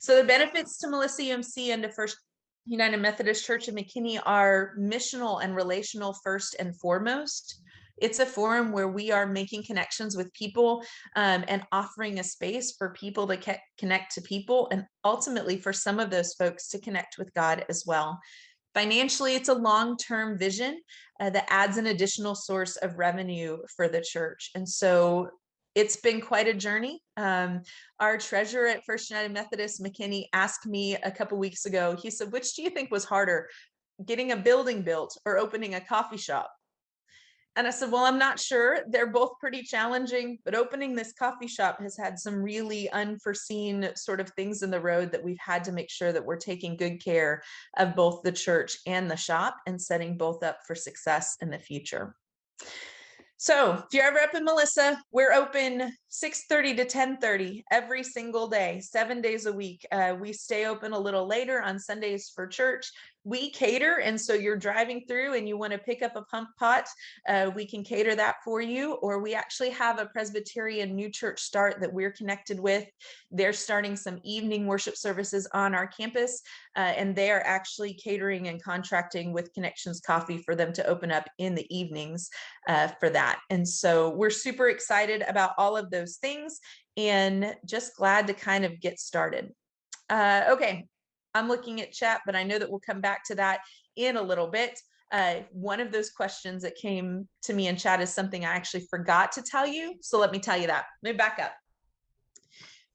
So the benefits to Melissa UMC and to First United Methodist Church of McKinney are missional and relational first and foremost. It's a forum where we are making connections with people um, and offering a space for people to connect to people and ultimately for some of those folks to connect with God as well. Financially, it's a long-term vision uh, that adds an additional source of revenue for the church. And so it's been quite a journey. Um, our treasurer at First United Methodist, McKinney, asked me a couple weeks ago, he said, which do you think was harder, getting a building built or opening a coffee shop? And I said, well, I'm not sure. They're both pretty challenging, but opening this coffee shop has had some really unforeseen sort of things in the road that we've had to make sure that we're taking good care of both the church and the shop and setting both up for success in the future. So if you're ever up in Melissa, we're open 6.30 to 10.30 every single day, seven days a week. Uh, we stay open a little later on Sundays for church we cater and so you're driving through and you want to pick up a pump pot uh, we can cater that for you or we actually have a presbyterian new church start that we're connected with. They're starting some evening worship services on our campus uh, and they are actually catering and contracting with connections coffee for them to open up in the evenings uh, for that. And so we're super excited about all of those things and just glad to kind of get started. Uh, okay, I'm looking at chat, but I know that we'll come back to that in a little bit. Uh, one of those questions that came to me in chat is something I actually forgot to tell you. So let me tell you that. Let me back up.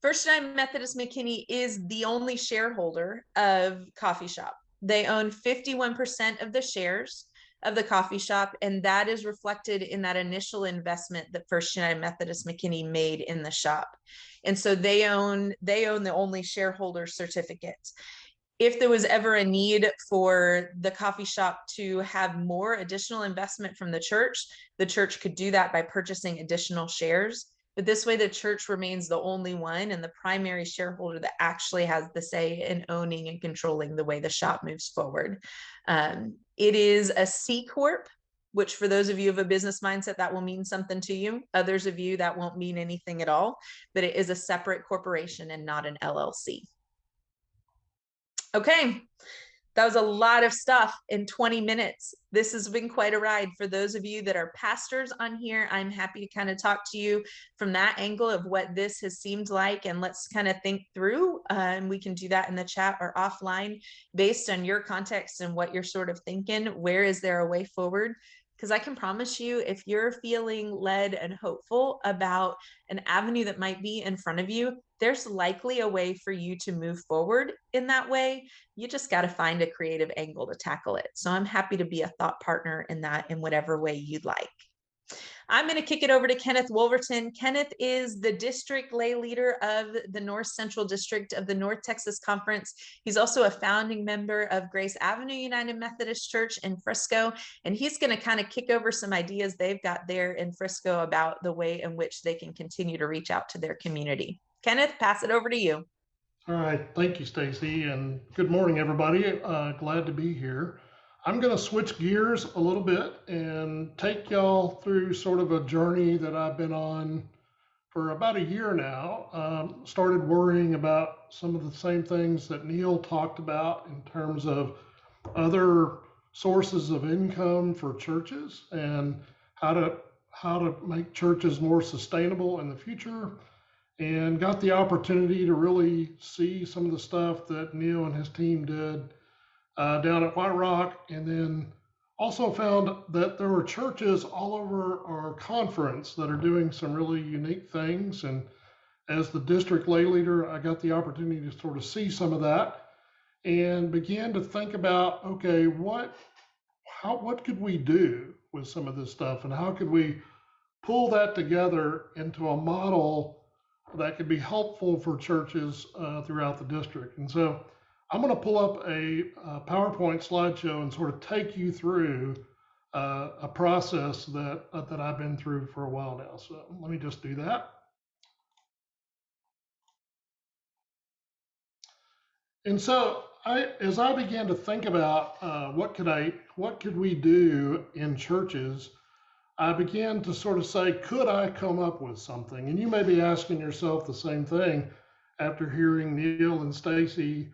First United Methodist McKinney is the only shareholder of Coffee Shop. They own 51% of the shares. of the coffee shop, and that is reflected in that initial investment that First United Methodist McKinney made in the shop. And so they own, they own the only shareholder certificate. If there was ever a need for the coffee shop to have more additional investment from the church, the church could do that by purchasing additional shares. But this way, the church remains the only one and the primary shareholder that actually has the say in owning and controlling the way the shop moves forward. Um, it is a C Corp, which for those of you of a business mindset, that will mean something to you. Others of you, that won't mean anything at all, but it is a separate corporation and not an LLC. Okay, that was a lot of stuff in 20 minutes. This has been quite a ride. For those of you that are pastors on here, I'm happy to kind of talk to you from that angle of what this has seemed like. And let's kind of think through, uh, and we can do that in the chat or offline based on your context and what you're sort of thinking. Where is there a way forward? Because I can promise you, if you're feeling led and hopeful about an avenue that might be in front of you, there's likely a way for you to move forward in that way. You just got to find a creative angle to tackle it. So I'm happy to be a thought partner in that in whatever way you'd like. I'm going to kick it over to Kenneth Wolverton. Kenneth is the district lay leader of the North Central District of the North Texas Conference. He's also a founding member of Grace Avenue United Methodist Church in Frisco, and he's going to kind of kick over some ideas they've got there in Frisco about the way in which they can continue to reach out to their community. Kenneth, pass it over to you. All right, thank you, Stacy, and good morning, everybody. Uh, glad to be here. I'm going to switch gears a little bit and take y'all through sort of a journey that I've been on for about a year now. Um, started worrying about some of the same things that Neil talked about in terms of other sources of income for churches and how to how to make churches more sustainable in the future and got the opportunity to really see some of the stuff that Neil and his team did uh, down at White Rock, and then also found that there were churches all over our conference that are doing some really unique things. And as the district lay leader, I got the opportunity to sort of see some of that and began to think about, okay, what, how, what could we do with some of this stuff, and how could we pull that together into a model that could be helpful for churches uh, throughout the district. And so I'm going to pull up a, a, PowerPoint slideshow and sort of take you through uh, a process that uh, that I've been through for a while now. So let me just do that. And so I, as I began to think about uh, what could I, what could we do in churches, I began to sort of say, could I come up with something? And you may be asking yourself the same thing after hearing Neil and Stacy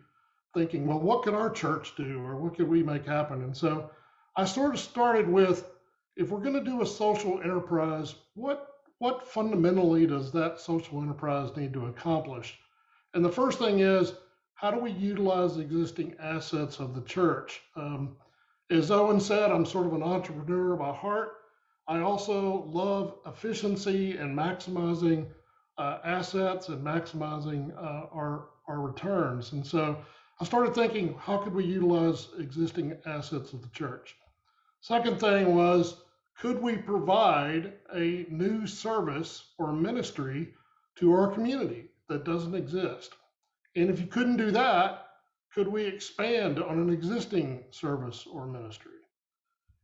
thinking, well, what could our church do or what could we make happen? And so I sort of started with if we're going to do a social enterprise, what what fundamentally does that social enterprise need to accomplish? And the first thing is, how do we utilize the existing assets of the church? Um, as Owen said, I'm sort of an entrepreneur by heart. I also love efficiency and maximizing uh, assets and maximizing uh, our our returns. And so I started thinking, how could we utilize existing assets of the church? Second thing was, could we provide a new service or ministry to our community that doesn't exist? And if you couldn't do that, could we expand on an existing service or ministry?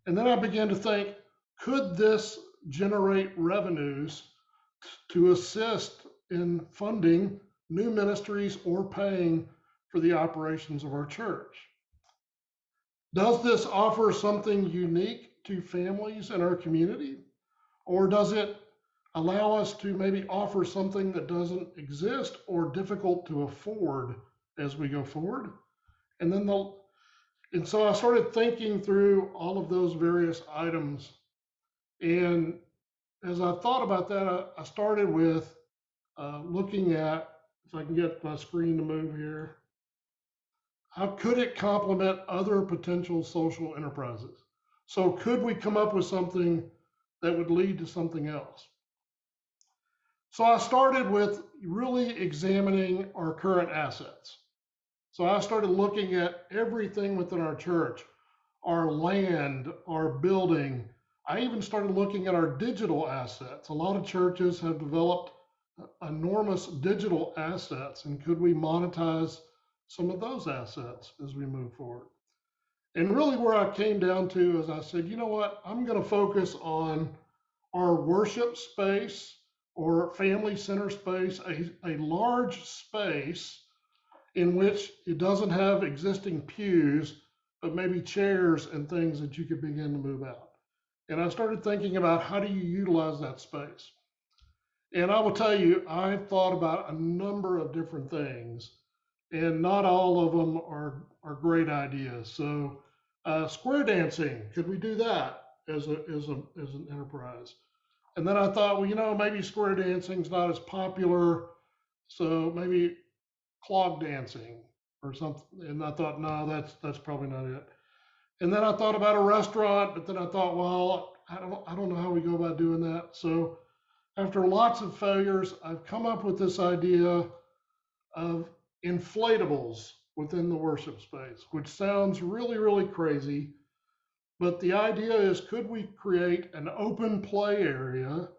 And then I began to think, could this generate revenues to assist in funding new ministries or paying for the operations of our church. Does this offer something unique to families in our community? Or does it allow us to maybe offer something that doesn't exist or difficult to afford as we go forward? And then the and so I started thinking through all of those various items. And as I thought about that, I, started with uh, looking at, if I can get my screen to move here, how could it complement other potential social enterprises? So could we come up with something that would lead to something else? So I started with really examining our current assets. So I started looking at everything within our church, our land, our building. I even started looking at our digital assets. A lot of churches have developed enormous digital assets, and could we monetize some of those assets as we move forward? And really, where I came down to is I said, you know what? I'm going to focus on our worship space or family center space, a, a large space in which it doesn't have existing pews, but maybe chairs and things that you could begin to move out. And I started thinking about how do you utilize that space? And I will tell you, I've thought about a number of different things, and not all of them are, are great ideas. So, uh, square dancing, could we do that as a, as a, as an enterprise? And then I thought, well, you know, maybe square dancing's not as popular, so maybe clog dancing or something. And I thought, no, that's that's probably not it. And then I thought about a restaurant, but then I thought, well, I don't I don't know how we go about doing that. So after lots of failures, I've come up with this idea of inflatables within the worship space, which sounds really, really crazy. But the idea is could we create an open play area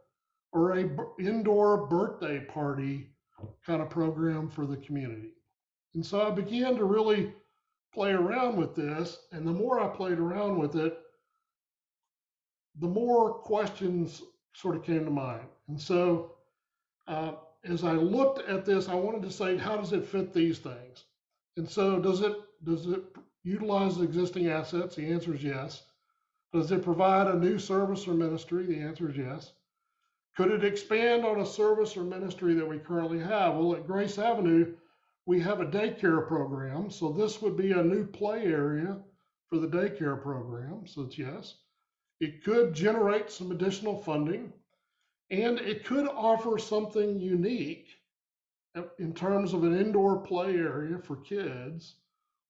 or a b- indoor birthday party kind of program for the community? And so I began to really play around with this. And the more I played around with it, the more questions sort of came to mind. And so uh, as I looked at this, I wanted to say, how does it fit these things? And so does it does it utilize existing assets? The answer is yes. Does it provide a new service or ministry? The answer is yes. Could it expand on a service or ministry that we currently have? Well, at Grace Avenue, we have a daycare program. So this would be a new play area for the daycare program. So it's yes. It could generate some additional funding and it could offer something unique uh, in terms of an indoor play area for kids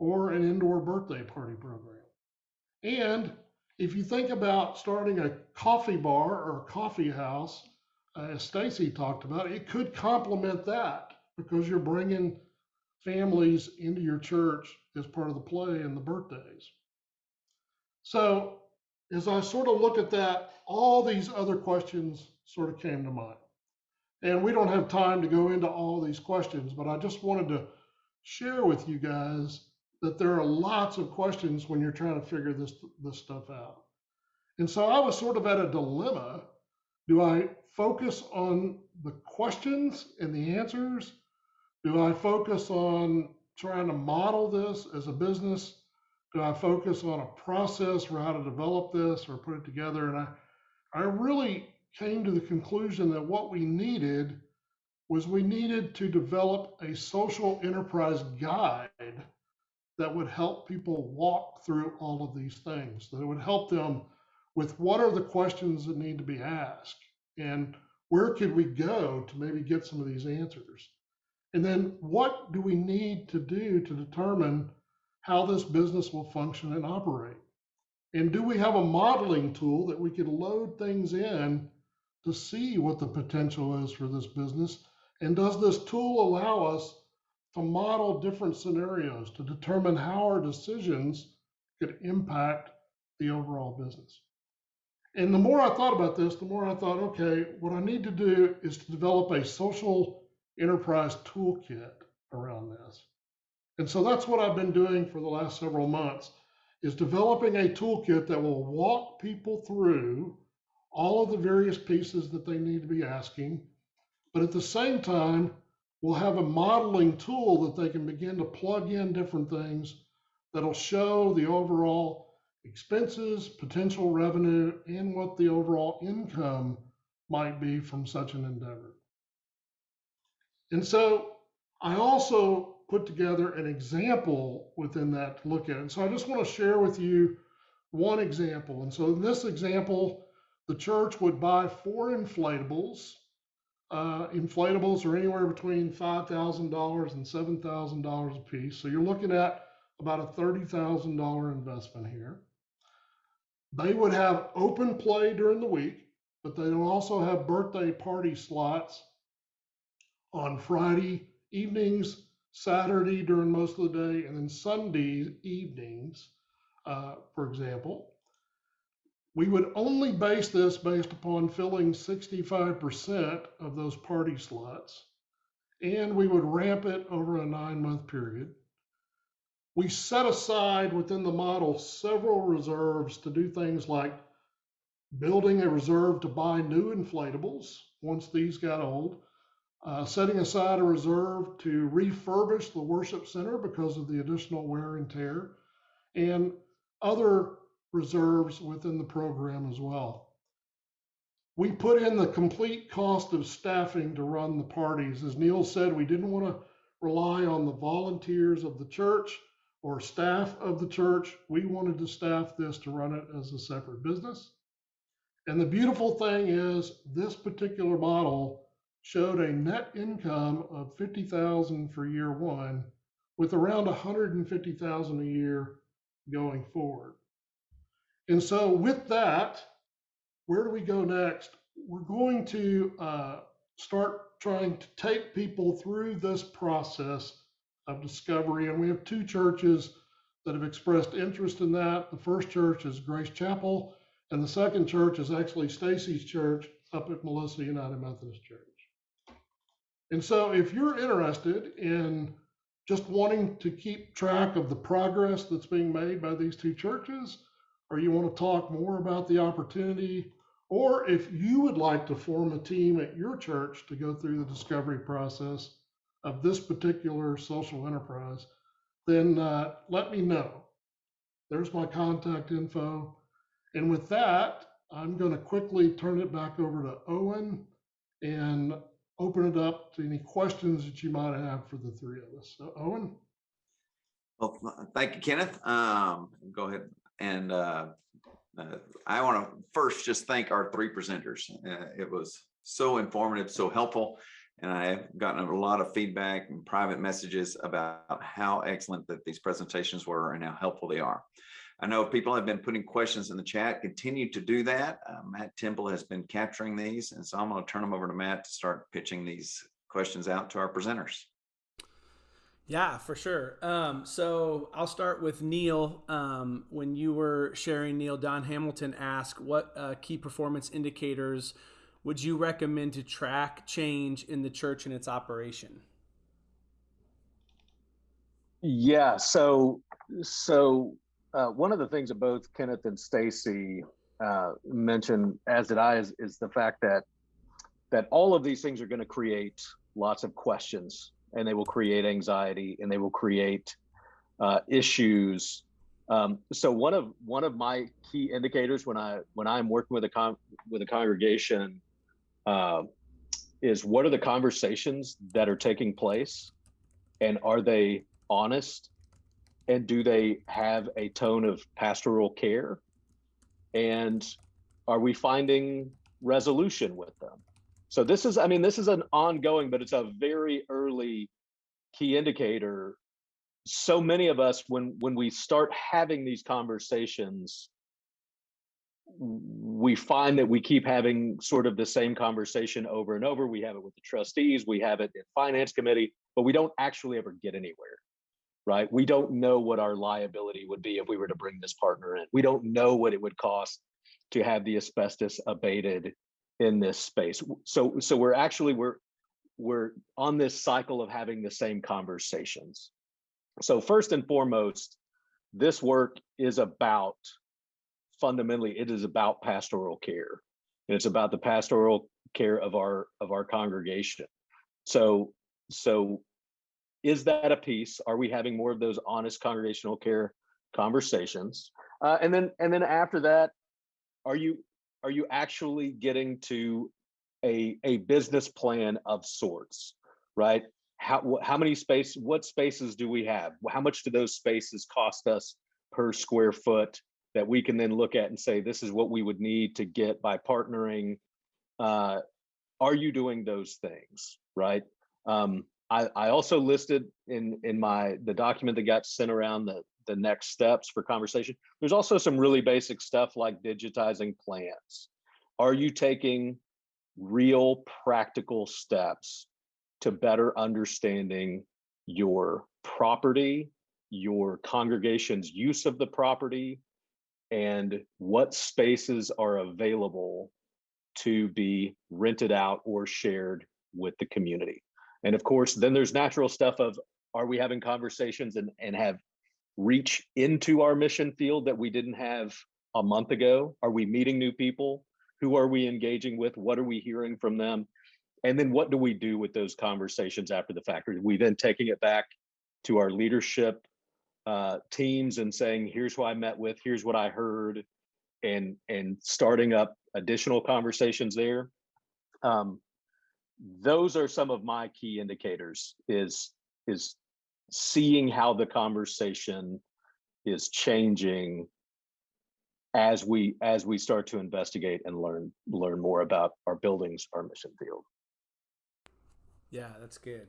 or an indoor birthday party program. And if you think about starting a coffee bar or a coffee house, uh, as Stacy talked about, it could complement that because you're bringing families into your church as part of the play and the birthdays. So as I sort of look at that, all these other questions sort of came to mind. And we don't have time to go into all these questions, but I just wanted to share with you guys that there are lots of questions when you're trying to figure this this stuff out. And so I was sort of at a dilemma. Do I focus on the questions and the answers? Do I focus on trying to model this as a business? Do I focus on a process for how to develop this or put it together? And I, I really came to the conclusion that what we needed was we needed to develop a social enterprise guide that would help people walk through all of these things, that it would help them with what are the questions that need to be asked and where could we go to maybe get some of these answers? And then what do we need to do to determine how this business will function and operate? And do we have a modeling tool that we could load things in to see what the potential is for this business? And does this tool allow us to model different scenarios to determine how our decisions could impact the overall business? And the more I thought about this, the more I thought, okay, what I need to do is to develop a social enterprise toolkit around this. And so that's what I've been doing for the last several months is developing a toolkit that will walk people through all of the various pieces that they need to be asking. But at the same time, we'll have a modeling tool that they can begin to plug in different things that'll show the overall expenses, potential revenue, and what the overall income might be from such an endeavor. And so I also put together an example within that to look at. And so I just want to share with you one example. And so in this example, the church would buy four inflatables. Uh, inflatables are anywhere between $5,000 and $7,000 a piece. So you're looking at about a $30,000 investment here. They would have open play during the week, but they will also have birthday party slots on Friday evenings, Saturday during most of the day, and then Sunday evenings uh, for example, we would only base this based upon filling 65% of those party slots, and we would ramp it over a nine month period. We set aside within the model several reserves to do things like building a reserve to buy new inflatables once these got old, uh, setting aside a reserve to refurbish the worship center because of the additional wear and tear, and other reserves within the program as well. We put in the complete cost of staffing to run the parties. As Neil said, we didn't want to rely on the volunteers of the church or staff of the church. We wanted to staff this to run it as a separate business. And the beautiful thing is this particular model showed a net income of 50,000 for year one with around 150,000 a year going forward. And so with that, where do we go next? We're going to uh, start trying to take people through this process of discovery. And we have two churches that have expressed interest in that. The first church is Grace Chapel, and the second church is actually Stacy's church up at Melissa United Methodist Church. And so if you're interested in just wanting to keep track of the progress that's being made by these two churches, or you want to talk more about the opportunity, or if you would like to form a team at your church to go through the discovery process of this particular social enterprise, then uh, let me know. There's my contact info. And with that, I'm going to quickly turn it back over to Owen and open it up to any questions that you might have for the three of us. So, Owen? Well, thank you, Kenneth. Um, go ahead and uh, uh, I want to first just thank our three presenters. Uh, it was so informative, so helpful. And I have gotten a lot of feedback and private messages about how excellent that these presentations were and how helpful they are. I know people have been putting questions in the chat, continue to do that. Uh, Matt Temple has been capturing these. And so I'm going to turn them over to Matt to start pitching these questions out to our presenters. Yeah, for sure. Um, so I'll start with Neil. Um, when you were sharing, Neil, Don Hamilton asked, what uh, key performance indicators would you recommend to track change in the church and its operation? Yeah, so so uh, one of the things that both Kenneth and Stacy uh, mentioned, as did I, is, is the fact that that all of these things are going to create lots of questions, and they will create anxiety, and they will create uh, issues. Um, so one of one of my key indicators when I when I'm working with a con- with a congregation uh, is what are the conversations that are taking place, and are they honest? And do they have a tone of pastoral care? And are we finding resolution with them so this is i mean this is an ongoing but it's a very early key indicator so many of us when when we start having these conversations we find that we keep having sort of the same conversation over and over we have it with the trustees we have it in finance committee but we don't actually ever get anywhere right? We don't know what our liability would be if we were to bring this partner in. We don't know what it would cost to have the asbestos abated in this space. So so we're actually we're we're on this cycle of having the same conversations. So first and foremost, this work is about fundamentally it is about pastoral care. And it's about the pastoral care of our of our congregation. So so is that a piece? Are we having more of those honest congregational care conversations? Uh, and then and then after that, are you are you actually getting to a a business plan of sorts, right? How how many space? What spaces do we have? How much do those spaces cost us per square foot? That we can then look at and say this is what we would need to get by partnering. Uh, are you doing those things, right? Um, I, I also listed in in my the document that got sent around the the next steps for conversation. There's also some really basic stuff like digitizing plans. Are you taking real practical steps to better understanding your property, your congregation's use of the property and what spaces are available to be rented out or shared with the community. And of course, then there's natural stuff of, are we having conversations and, and have reach into our mission field that we didn't have a month ago? Are we meeting new people? Who are we engaging with? What are we hearing from them? And then what do we do with those conversations after the fact? Are we then taking it back to our leadership uh, teams and saying, here's who I met with, here's what I heard, and and starting up additional conversations there. Um, those are some of my key indicators is is seeing how the conversation is changing as we as we start to investigate and learn learn more about our buildings our mission field Yeah, that's good.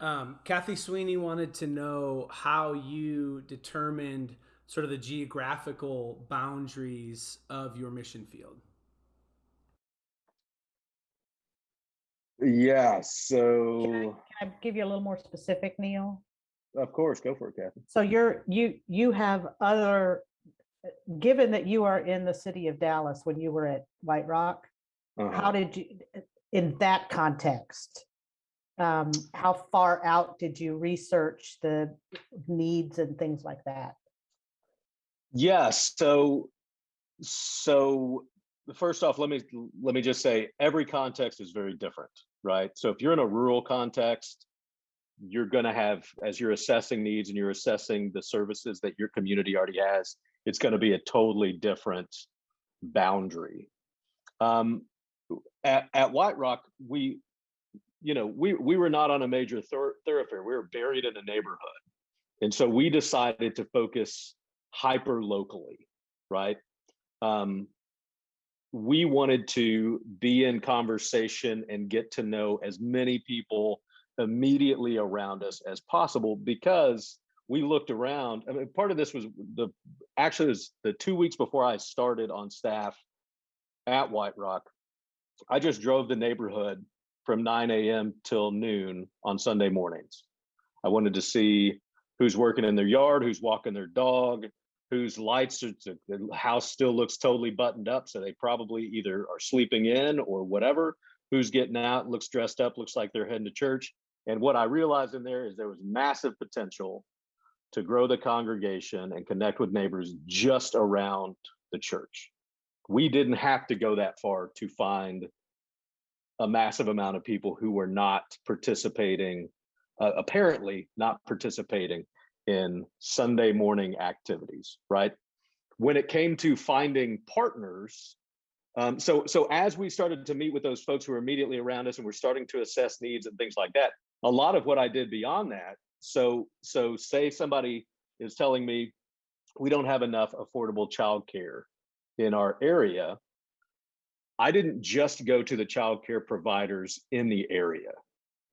Um, Kathy Sweeney wanted to know how you determined sort of the geographical boundaries of your mission field. yeah Can I, so can I give you a little more specific, Neil? Of course go for it kathy So you're, you, you have other, given that you are in the city of Dallas when you were at White Rock, Uh-huh. how did you, in that context, um, how far out did you research the needs and things like that? Yes. So, so first off, let me let me just say every context is very different, right? So if you're in a rural context, you're going to have as you're assessing needs and you're assessing the services that your community already has, it's going to be a totally different boundary. Um, at, at White Rock, we, you know, we we were not on a major thor- thoroughfare. We were buried in a neighborhood, and so we decided to focus hyper locally, right? Um, we wanted to be in conversation and get to know as many people immediately around us as possible because we looked around. I mean, part of this was the actually was the two weeks before I started on staff at White Rock. I just drove the neighborhood from 9 a.m. till noon on Sunday mornings. I wanted to see who's working in their yard, who's walking their dog, whose lights are, the house still looks totally buttoned up. So they probably either are sleeping in or whatever, who's getting out, looks dressed up, looks like they're heading to church. And what I realized in there is there was massive potential to grow the congregation and connect with neighbors just around the church. We didn't have to go that far to find a massive amount of people who were not participating, uh, apparently not participating in Sunday morning activities, right? When it came to finding partners, um, so so as we started to meet with those folks who were immediately around us and we're starting to assess needs and things like that, a lot of what I did beyond that. So so say somebody is telling me we don't have enough affordable childcare in our area. I didn't just go to the childcare providers in the area.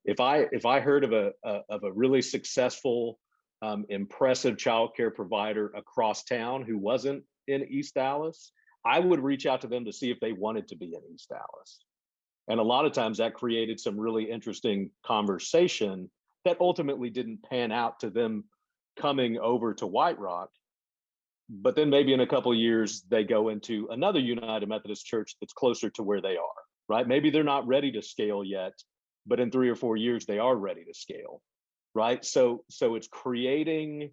If I if I heard of a, a of a really successful um, impressive childcare provider across town who wasn't in East Dallas, I would reach out to them to see if they wanted to be in East Dallas. And a lot of times that created some really interesting conversation that ultimately didn't pan out to them coming over to White Rock. But then maybe in a couple years, they go into another United Methodist church that's closer to where they are, right? Maybe they're not ready to scale yet, but in three or four years, they are ready to scale right so so it's creating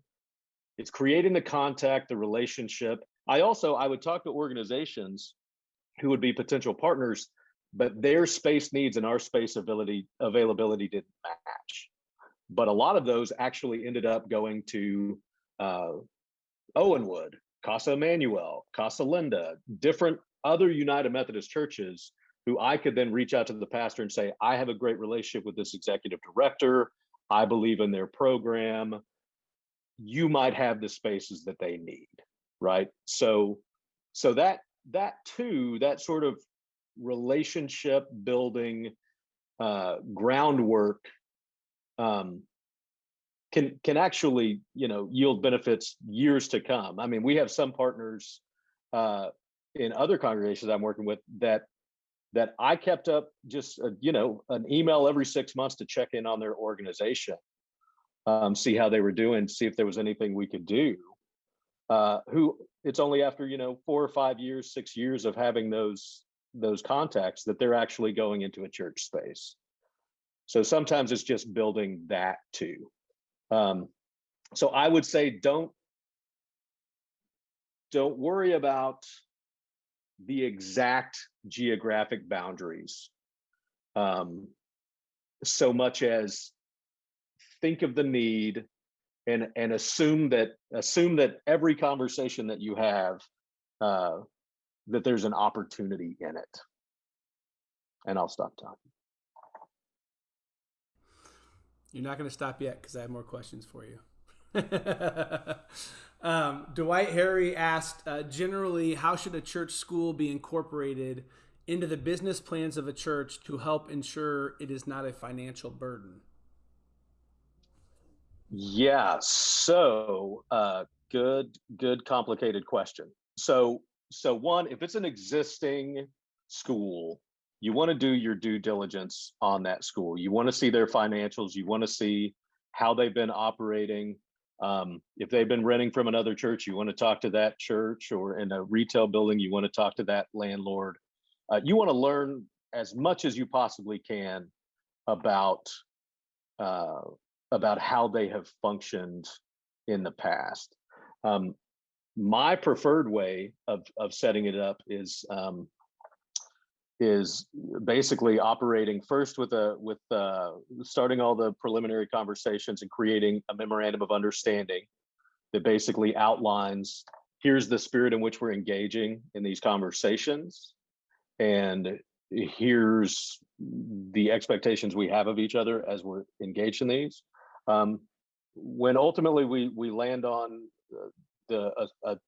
it's creating the contact the relationship i also i would talk to organizations who would be potential partners but their space needs and our space ability availability didn't match but a lot of those actually ended up going to uh, owenwood casa emmanuel casa linda different other united methodist churches who i could then reach out to the pastor and say i have a great relationship with this executive director I believe in their program. You might have the spaces that they need, right? So, so that that too, that sort of relationship building uh, groundwork um, can can actually, you know, yield benefits years to come. I mean, we have some partners uh, in other congregations I'm working with that that I kept up just, a, you know, an email every six months to check in on their organization. um, see how they were doing, see if there was anything we could do. Uh, who it's only after you know four or five years, six years of having those those contacts that they're actually going into a church space. So sometimes it's just building that too. Um, so I would say don't don't worry about the exact geographic boundaries um, so much as think of the need and and assume that assume that every conversation that you have uh, that there's an opportunity in it and i'll stop talking You're not going to stop yet because I have more questions for you. um, Dwight Harry asked, uh, generally, how should a church school be incorporated into the business plans of a church to help ensure it is not a financial burden? yeah so uh, good good complicated question so so one if it's an existing school you want to do your due diligence on that school. You want to see their financials. You want to see how they've been operating. Um, if they've been renting from another church you want to talk to that church or in a retail building you want to talk to that landlord. Uh, you want to learn as much as you possibly can about uh, about how they have functioned in the past. Um, my preferred way of of setting it up is um, is basically operating first with a with uh, starting all the preliminary conversations and creating a memorandum of understanding that basically outlines here's the spirit in which we're engaging in these conversations and here's the expectations we have of each other as we're engaged in these. Um, when ultimately we we land on uh, the a, a,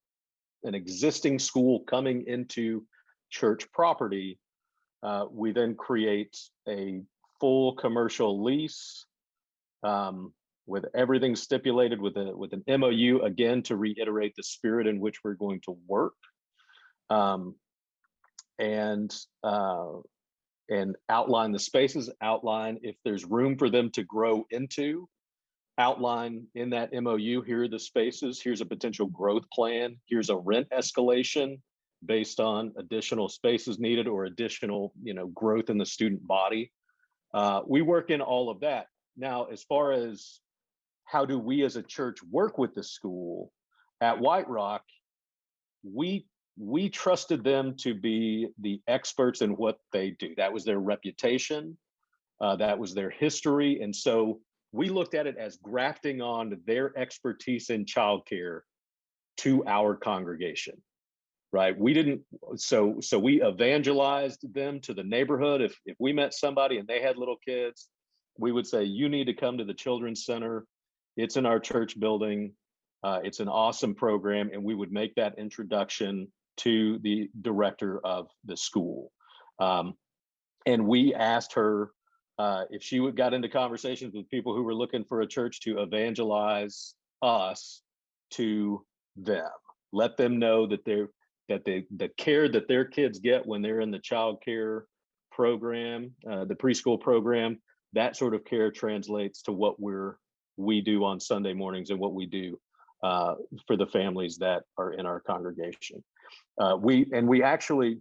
an existing school coming into church property, uh, we then create a full commercial lease um, with everything stipulated with a with an MOU again to reiterate the spirit in which we're going to work, um, and uh, and outline the spaces, outline if there's room for them to grow into, outline in that MOU, here are the spaces, here's a potential growth plan, here's a rent escalation based on additional spaces needed or additional, you know, growth in the student body. Uh, we work in all of that. Now, as far as how do we as a church work with the school at White Rock, we we trusted them to be the experts in what they do. That was their reputation, uh, that was their history, and so we looked at it as grafting on their expertise in childcare to our congregation right? We didn't so so we evangelized them to the neighborhood. If if we met somebody and they had little kids we would say you need to come to the children's center. It's in our church building. Uh, it's an awesome program and we would make that introduction to the director of the school. Um, and we asked her uh, if she would got into conversations with people who were looking for a church to evangelize us to them, let them know that they're that they the care that their kids get when they're in the child care program, uh, the preschool program, that sort of care translates to what we're we do on Sunday mornings and what we do uh, for the families that are in our congregation. Uh, we and we actually,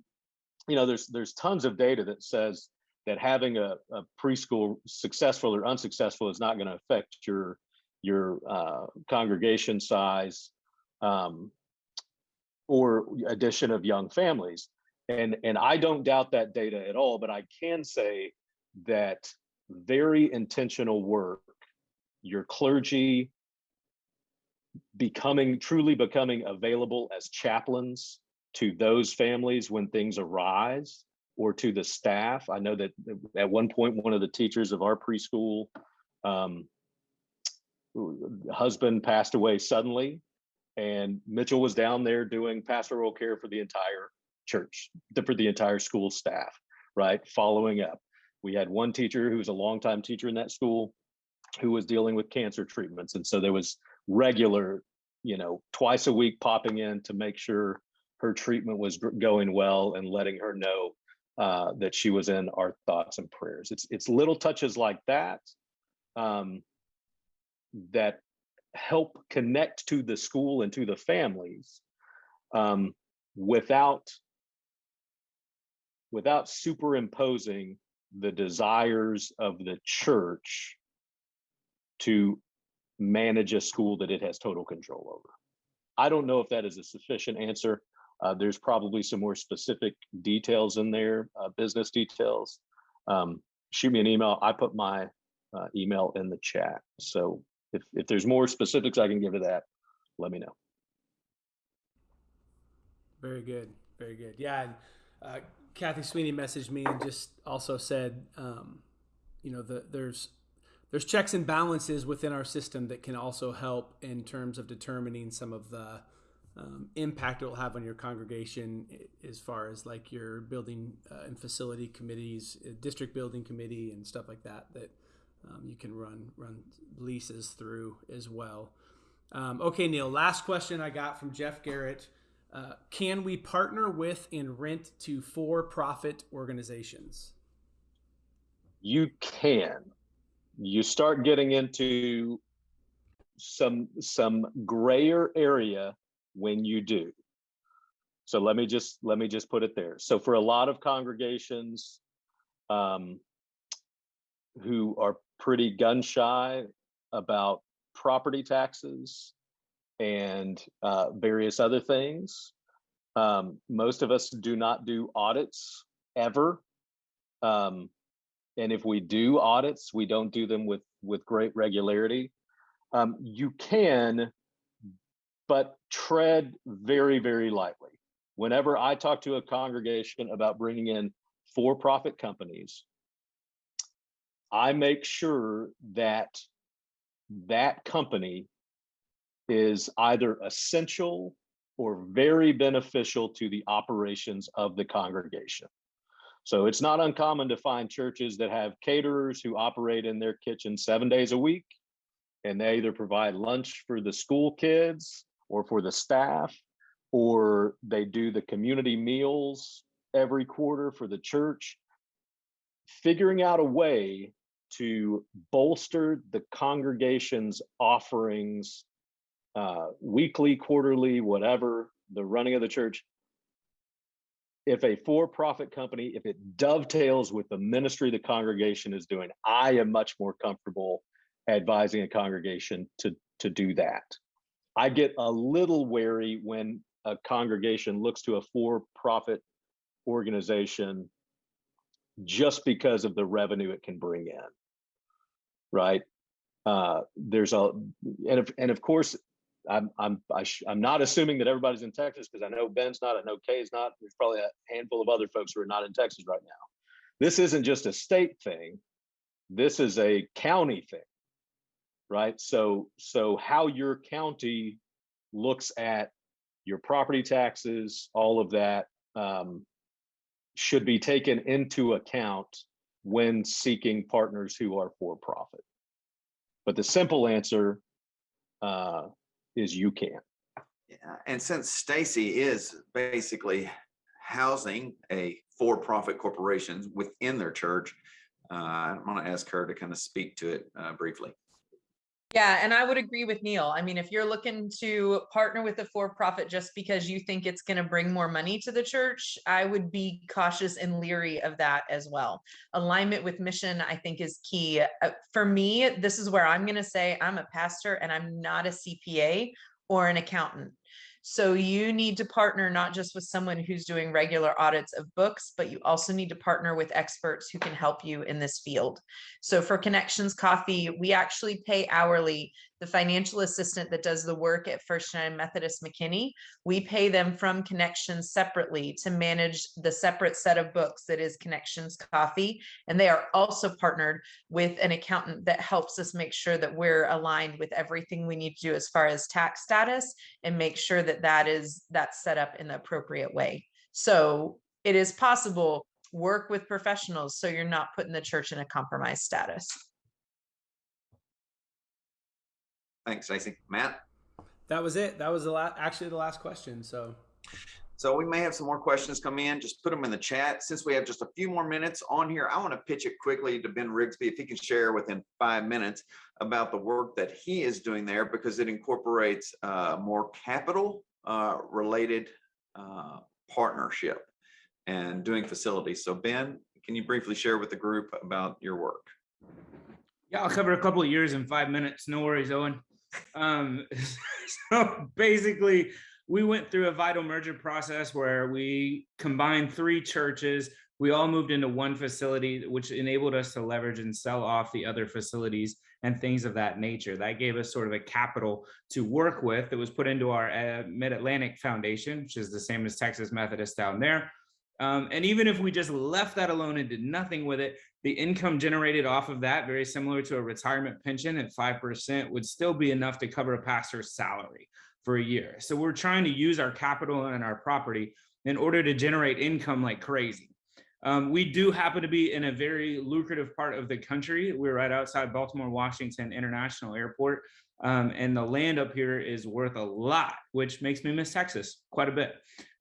you know, there's there's tons of data that says that having a, a preschool successful or unsuccessful is not going to affect your your uh, congregation size um, or addition of young families. And, and I don't doubt that data at all, but I can say that very intentional work, your clergy becoming truly becoming available as chaplains to those families when things arise or to the staff. I know that at one point, one of the teachers of our preschool um, husband passed away suddenly, and Mitchell was down there doing pastoral care for the entire church, for the entire school staff, right? Following up. We had one teacher who was a longtime teacher in that school who was dealing with cancer treatments. And so there was regular, you know, twice a week popping in to make sure her treatment was going well and letting her know uh, that she was in our thoughts and prayers. It's it's little touches like that um, that help connect to the school and to the families um, without without superimposing the desires of the church to manage a school that it has total control over. I don't know if that is a sufficient answer. Uh, there's probably some more specific details in there, uh, business details. Um, shoot me an email. I put my uh, email in the chat. So if, if there's more specifics I can give to that, let me know. Very good. Very good. Yeah. And, uh, Kathy Sweeney messaged me and just also said, um, you know, the, there's there's checks and balances within our system that can also help in terms of determining some of the um, impact it will have on your congregation as far as like your building uh, and facility committees, uh, district building committee, and stuff like that. That um, you can run run leases through as well. Um, okay, Neil. Last question I got from Jeff Garrett. Uh, can we partner with and rent to for-profit organizations? You can. You start getting into some some grayer area when you do. So let me just let me just put it there. So for a lot of congregations um, who are pretty gun shy about property taxes and uh, various other things, um, most of us do not do audits ever. Um, and if we do audits, we don't do them with with great regularity. Um, you can, but tread very, very lightly. Whenever I talk to a congregation about bringing in for-profit companies, I make sure that that company is either essential or very beneficial to the operations of the congregation. So it's not uncommon to find churches that have caterers who operate in their kitchen seven days a week. And they either provide lunch for the school kids or for the staff, or they do the community meals every quarter for the church. Figuring out a way to bolster the congregation's offerings, uh, weekly, quarterly, whatever, the running of the church if a for-profit company, if it dovetails with the ministry the congregation is doing, I am much more comfortable advising a congregation to, to do that. I get a little wary when a congregation looks to a for-profit organization just because of the revenue it can bring in, right? Uh, there's a, and of, and of course, I'm I'm I sh- I'm not assuming that everybody's in Texas because I know Ben's not, I know Kay's not. There's probably a handful of other folks who are not in Texas right now. This isn't just a state thing. This is a county thing, right? So so how your county looks at your property taxes, all of that um, should be taken into account when seeking partners who are for profit. But the simple answer uh, is you can. Yeah, and since Stacy is basically housing a for-profit corporation within their church, uh, I'm going to ask her to kind of speak to it uh, briefly. Yeah, and I would agree with Neil. I mean, if you're looking to partner with a for-profit just because you think it's going to bring more money to the church, I would be cautious and leery of that as well. Alignment with mission, I think, is key. Uh, For me, this is where I'm going to say I'm a pastor and I'm not a CPA or an accountant. So you need to partner not just with someone who's doing regular audits of books, but you also need to partner with experts who can help you in this field. So for Connections Coffee, we actually pay hourly the financial assistant that does the work at First United Methodist McKinney. We pay them from Connections separately to manage the separate set of books that is Connections Coffee. And they are also partnered with an accountant that helps us make sure that we're aligned with everything we need to do as far as tax status and make sure that that is that's set up in the appropriate way. So it is possible work with professionals so you're not putting the church in a compromised status. Thanks, Stacy. Matt? That was it. That was the last, actually the last question. So So we may have some more questions come in. Just put them in the chat. Since we have just a few more minutes on here, I want to pitch it quickly to Ben Rigsby if he can share within five minutes about the work that he is doing there because it incorporates uh, more capital uh, related uh, partnership and doing facilities. So Ben, can you briefly share with the group about your work? Yeah, I'll cover a couple of years in five minutes. No worries, Owen. Um, so basically, we went through a vital merger process where we combined three churches. We all moved into one facility, which enabled us to leverage and sell off the other facilities and things of that nature. That gave us sort of a capital to work with that was put into our uh, Mid-Atlantic Foundation, which is the same as Texas Methodist down there. Um, and even if we just left that alone and did nothing with it, the income generated off of that, very similar to a retirement pension at 5%, would still be enough to cover a pastor's salary for a year. So we're trying to use our capital and our property in order to generate income like crazy. Um, we do happen to be in a very lucrative part of the country. We're right outside Baltimore Washington International Airport. Um, and the land up here is worth a lot, which makes me miss Texas quite a bit.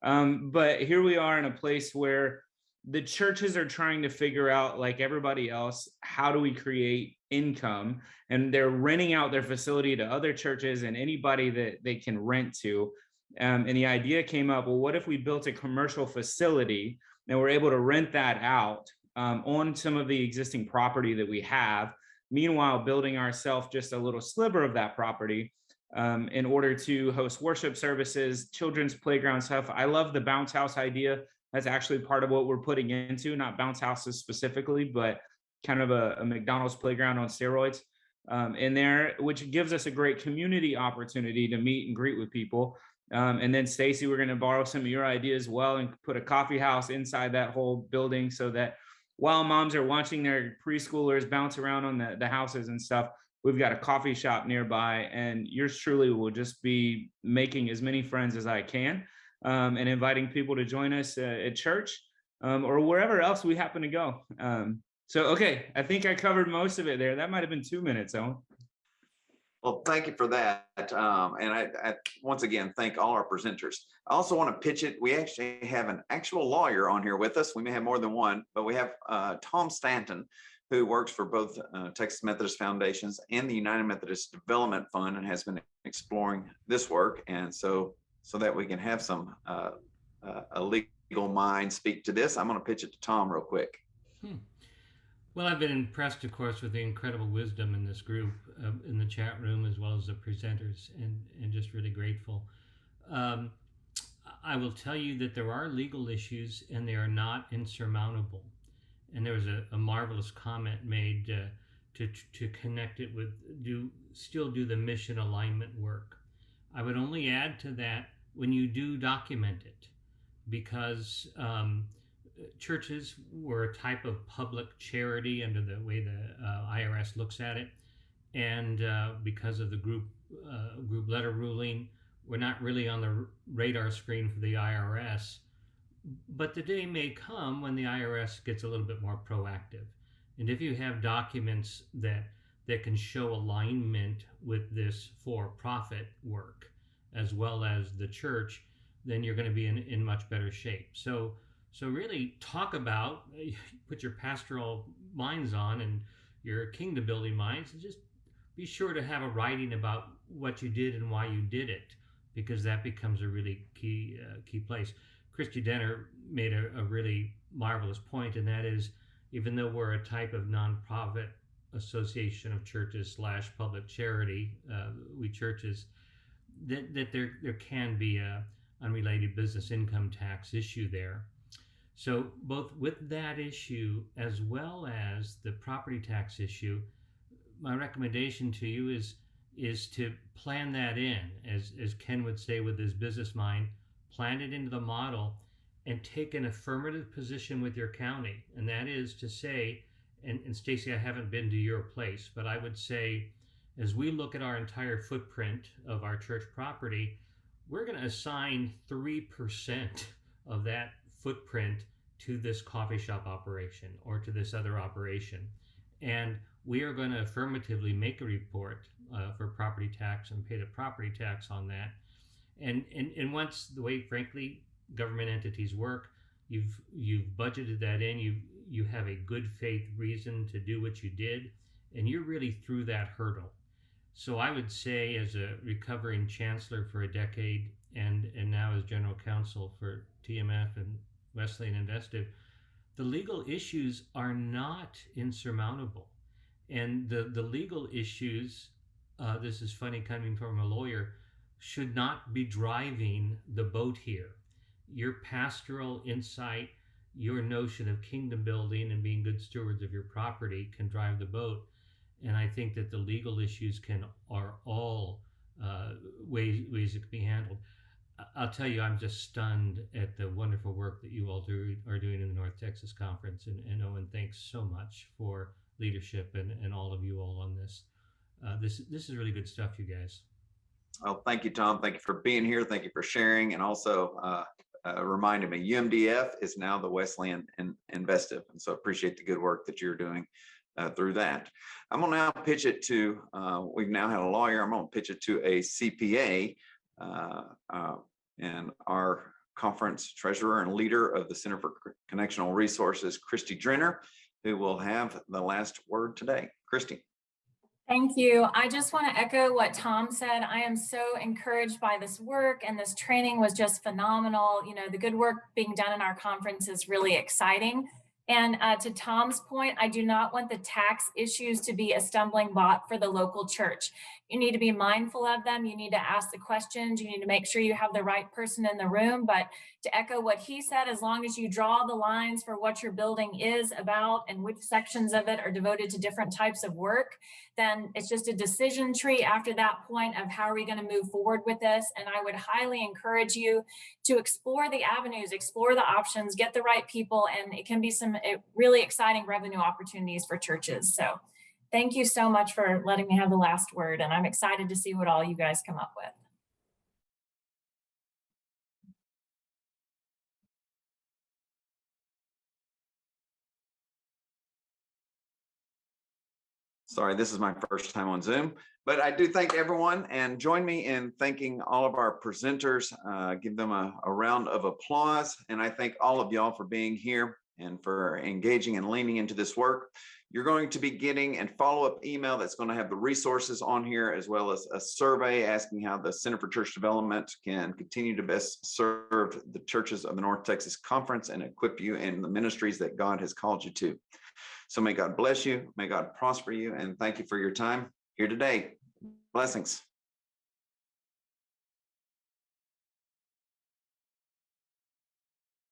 Um, but here we are in a place where the churches are trying to figure out, like everybody else, how do we create income? And they're renting out their facility to other churches and anybody that they can rent to. Um, and the idea came up, well, what if we built a commercial facility and we're able to rent that out um, on some of the existing property that we have, meanwhile building ourselves just a little sliver of that property um, in order to host worship services, children's playground stuff. I love the bounce house idea. That's actually part of what we're putting into, not bounce houses specifically, but kind of a, a McDonald's playground on steroids um, in there, which gives us a great community opportunity to meet and greet with people. Um, and then Stacy, we're going to borrow some of your ideas as well and put a coffee house inside that whole building so that while moms are watching their preschoolers bounce around on the, the houses and stuff, we've got a coffee shop nearby and yours truly will just be making as many friends as I can um, and inviting people to join us uh, at church um, or wherever else we happen to go. Um, so, okay, I think I covered most of it there. That might have been two minutes, Owen. Well, thank you for that. Um, and I, I, once again, thank all our presenters. I also want to pitch it. We actually have an actual lawyer on here with us. We may have more than one, but we have uh, Tom Stanton, who works for both uh, Texas Methodist Foundations and the United Methodist Development Fund and has been exploring this work. And so, so that we can have some uh, uh a legal mind speak to this, I'm going to pitch it to Tom real quick. Hmm. Well, I've been impressed, of course, with the incredible wisdom in this group, uh, in the chat room, as well as the presenters, and, and just really grateful. Um, I will tell you that there are legal issues and they are not insurmountable. And there was a, a marvelous comment made uh, to, to connect it with do still do the mission alignment work. I would only add to that when you do document it, because um, churches were a type of public charity under the way the uh, IRS looks at it, and uh, because of the group uh, group letter ruling, we're not really on the radar screen for the IRS. But the day may come when the IRS gets a little bit more proactive, and if you have documents that that can show alignment with this for-profit work as well as the church, then you're going to be in, in much better shape. So so really talk about, put your pastoral minds on and your kingdom building minds and just be sure to have a writing about what you did and why you did it because that becomes a really key uh, key place. Christy Denner made a, a really marvelous point, and that is even though we're a type of nonprofit association of churches slash public charity, uh, we churches, that, that there, there can be a unrelated business income tax issue there. So both with that issue as well as the property tax issue, my recommendation to you is is to plan that in, as as Ken would say with his business mind, plan it into the model and take an affirmative position with your county. And that is to say, and, and Stacy, I haven't been to your place, but I would say as we look at our entire footprint of our church property, we're going to assign 3% of that footprint to this coffee shop operation or to this other operation. And we are going to affirmatively make a report uh, for property tax and pay the property tax on that. And, and, and once the way, frankly, government entities work. You've you've budgeted that in. You you have a good faith reason to do what you did, and you're really through that hurdle. So I would say, as a recovering chancellor for a decade, and and now as general counsel for TMF and Wesleyan Investive, the legal issues are not insurmountable, and the the legal issues. Uh, this is funny coming from a lawyer. Should not be driving the boat here. Your pastoral insight, your notion of kingdom building and being good stewards of your property can drive the boat and I think that the legal issues can are all uh, ways ways it can be handled. I'll tell you, I'm just stunned at the wonderful work that you all do are doing in the North Texas Conference, and, and Owen, thanks so much for leadership and, and all of you all on this. Uh, this this is really good stuff, you guys. Well, thank you, Tom. Thank you for being here. Thank you for sharing and also uh, uh, reminding me UMDF is now the Wesleyan in- Investive. And so appreciate the good work that you're doing uh, through that. I'm gonna now pitch it to, uh, we've now had a lawyer. I'm gonna pitch it to a CPA uh, uh, and our conference treasurer and leader of the Center for Connectional Resources, Christy Drenner, who will have the last word today. Christy. Thank you. I just want to echo what Tom said. I am so encouraged by this work and this training was just phenomenal. You know, the good work being done in our conference is really exciting. And uh, to Tom's point, I do not want the tax issues to be a stumbling block for the local church. You need to be mindful of them. You need to ask the questions. You need to make sure you have the right person in the room. But to echo what he said, as long as you draw the lines for what your building is about and which sections of it are devoted to different types of work, then it's just a decision tree after that point of how are we going to move forward with this. And I would highly encourage you to explore the avenues, explore the options, get the right people, and it can be some really exciting revenue opportunities for churches. So thank you so much for letting me have the last word. And I'm excited to see what all you guys come up with. Sorry, this is my first time on Zoom, but I do thank everyone and join me in thanking all of our presenters. Uh, give them a, a round of applause. And I thank all of y'all for being here and for engaging and leaning into this work. You're going to be getting a follow-up email that's going to have the resources on here as well as a survey asking how the Center for Church Development can continue to best serve the churches of the North Texas Conference and equip you in the ministries that God has called you to. So may God bless you, may God prosper you, and thank you for your time here today. Blessings.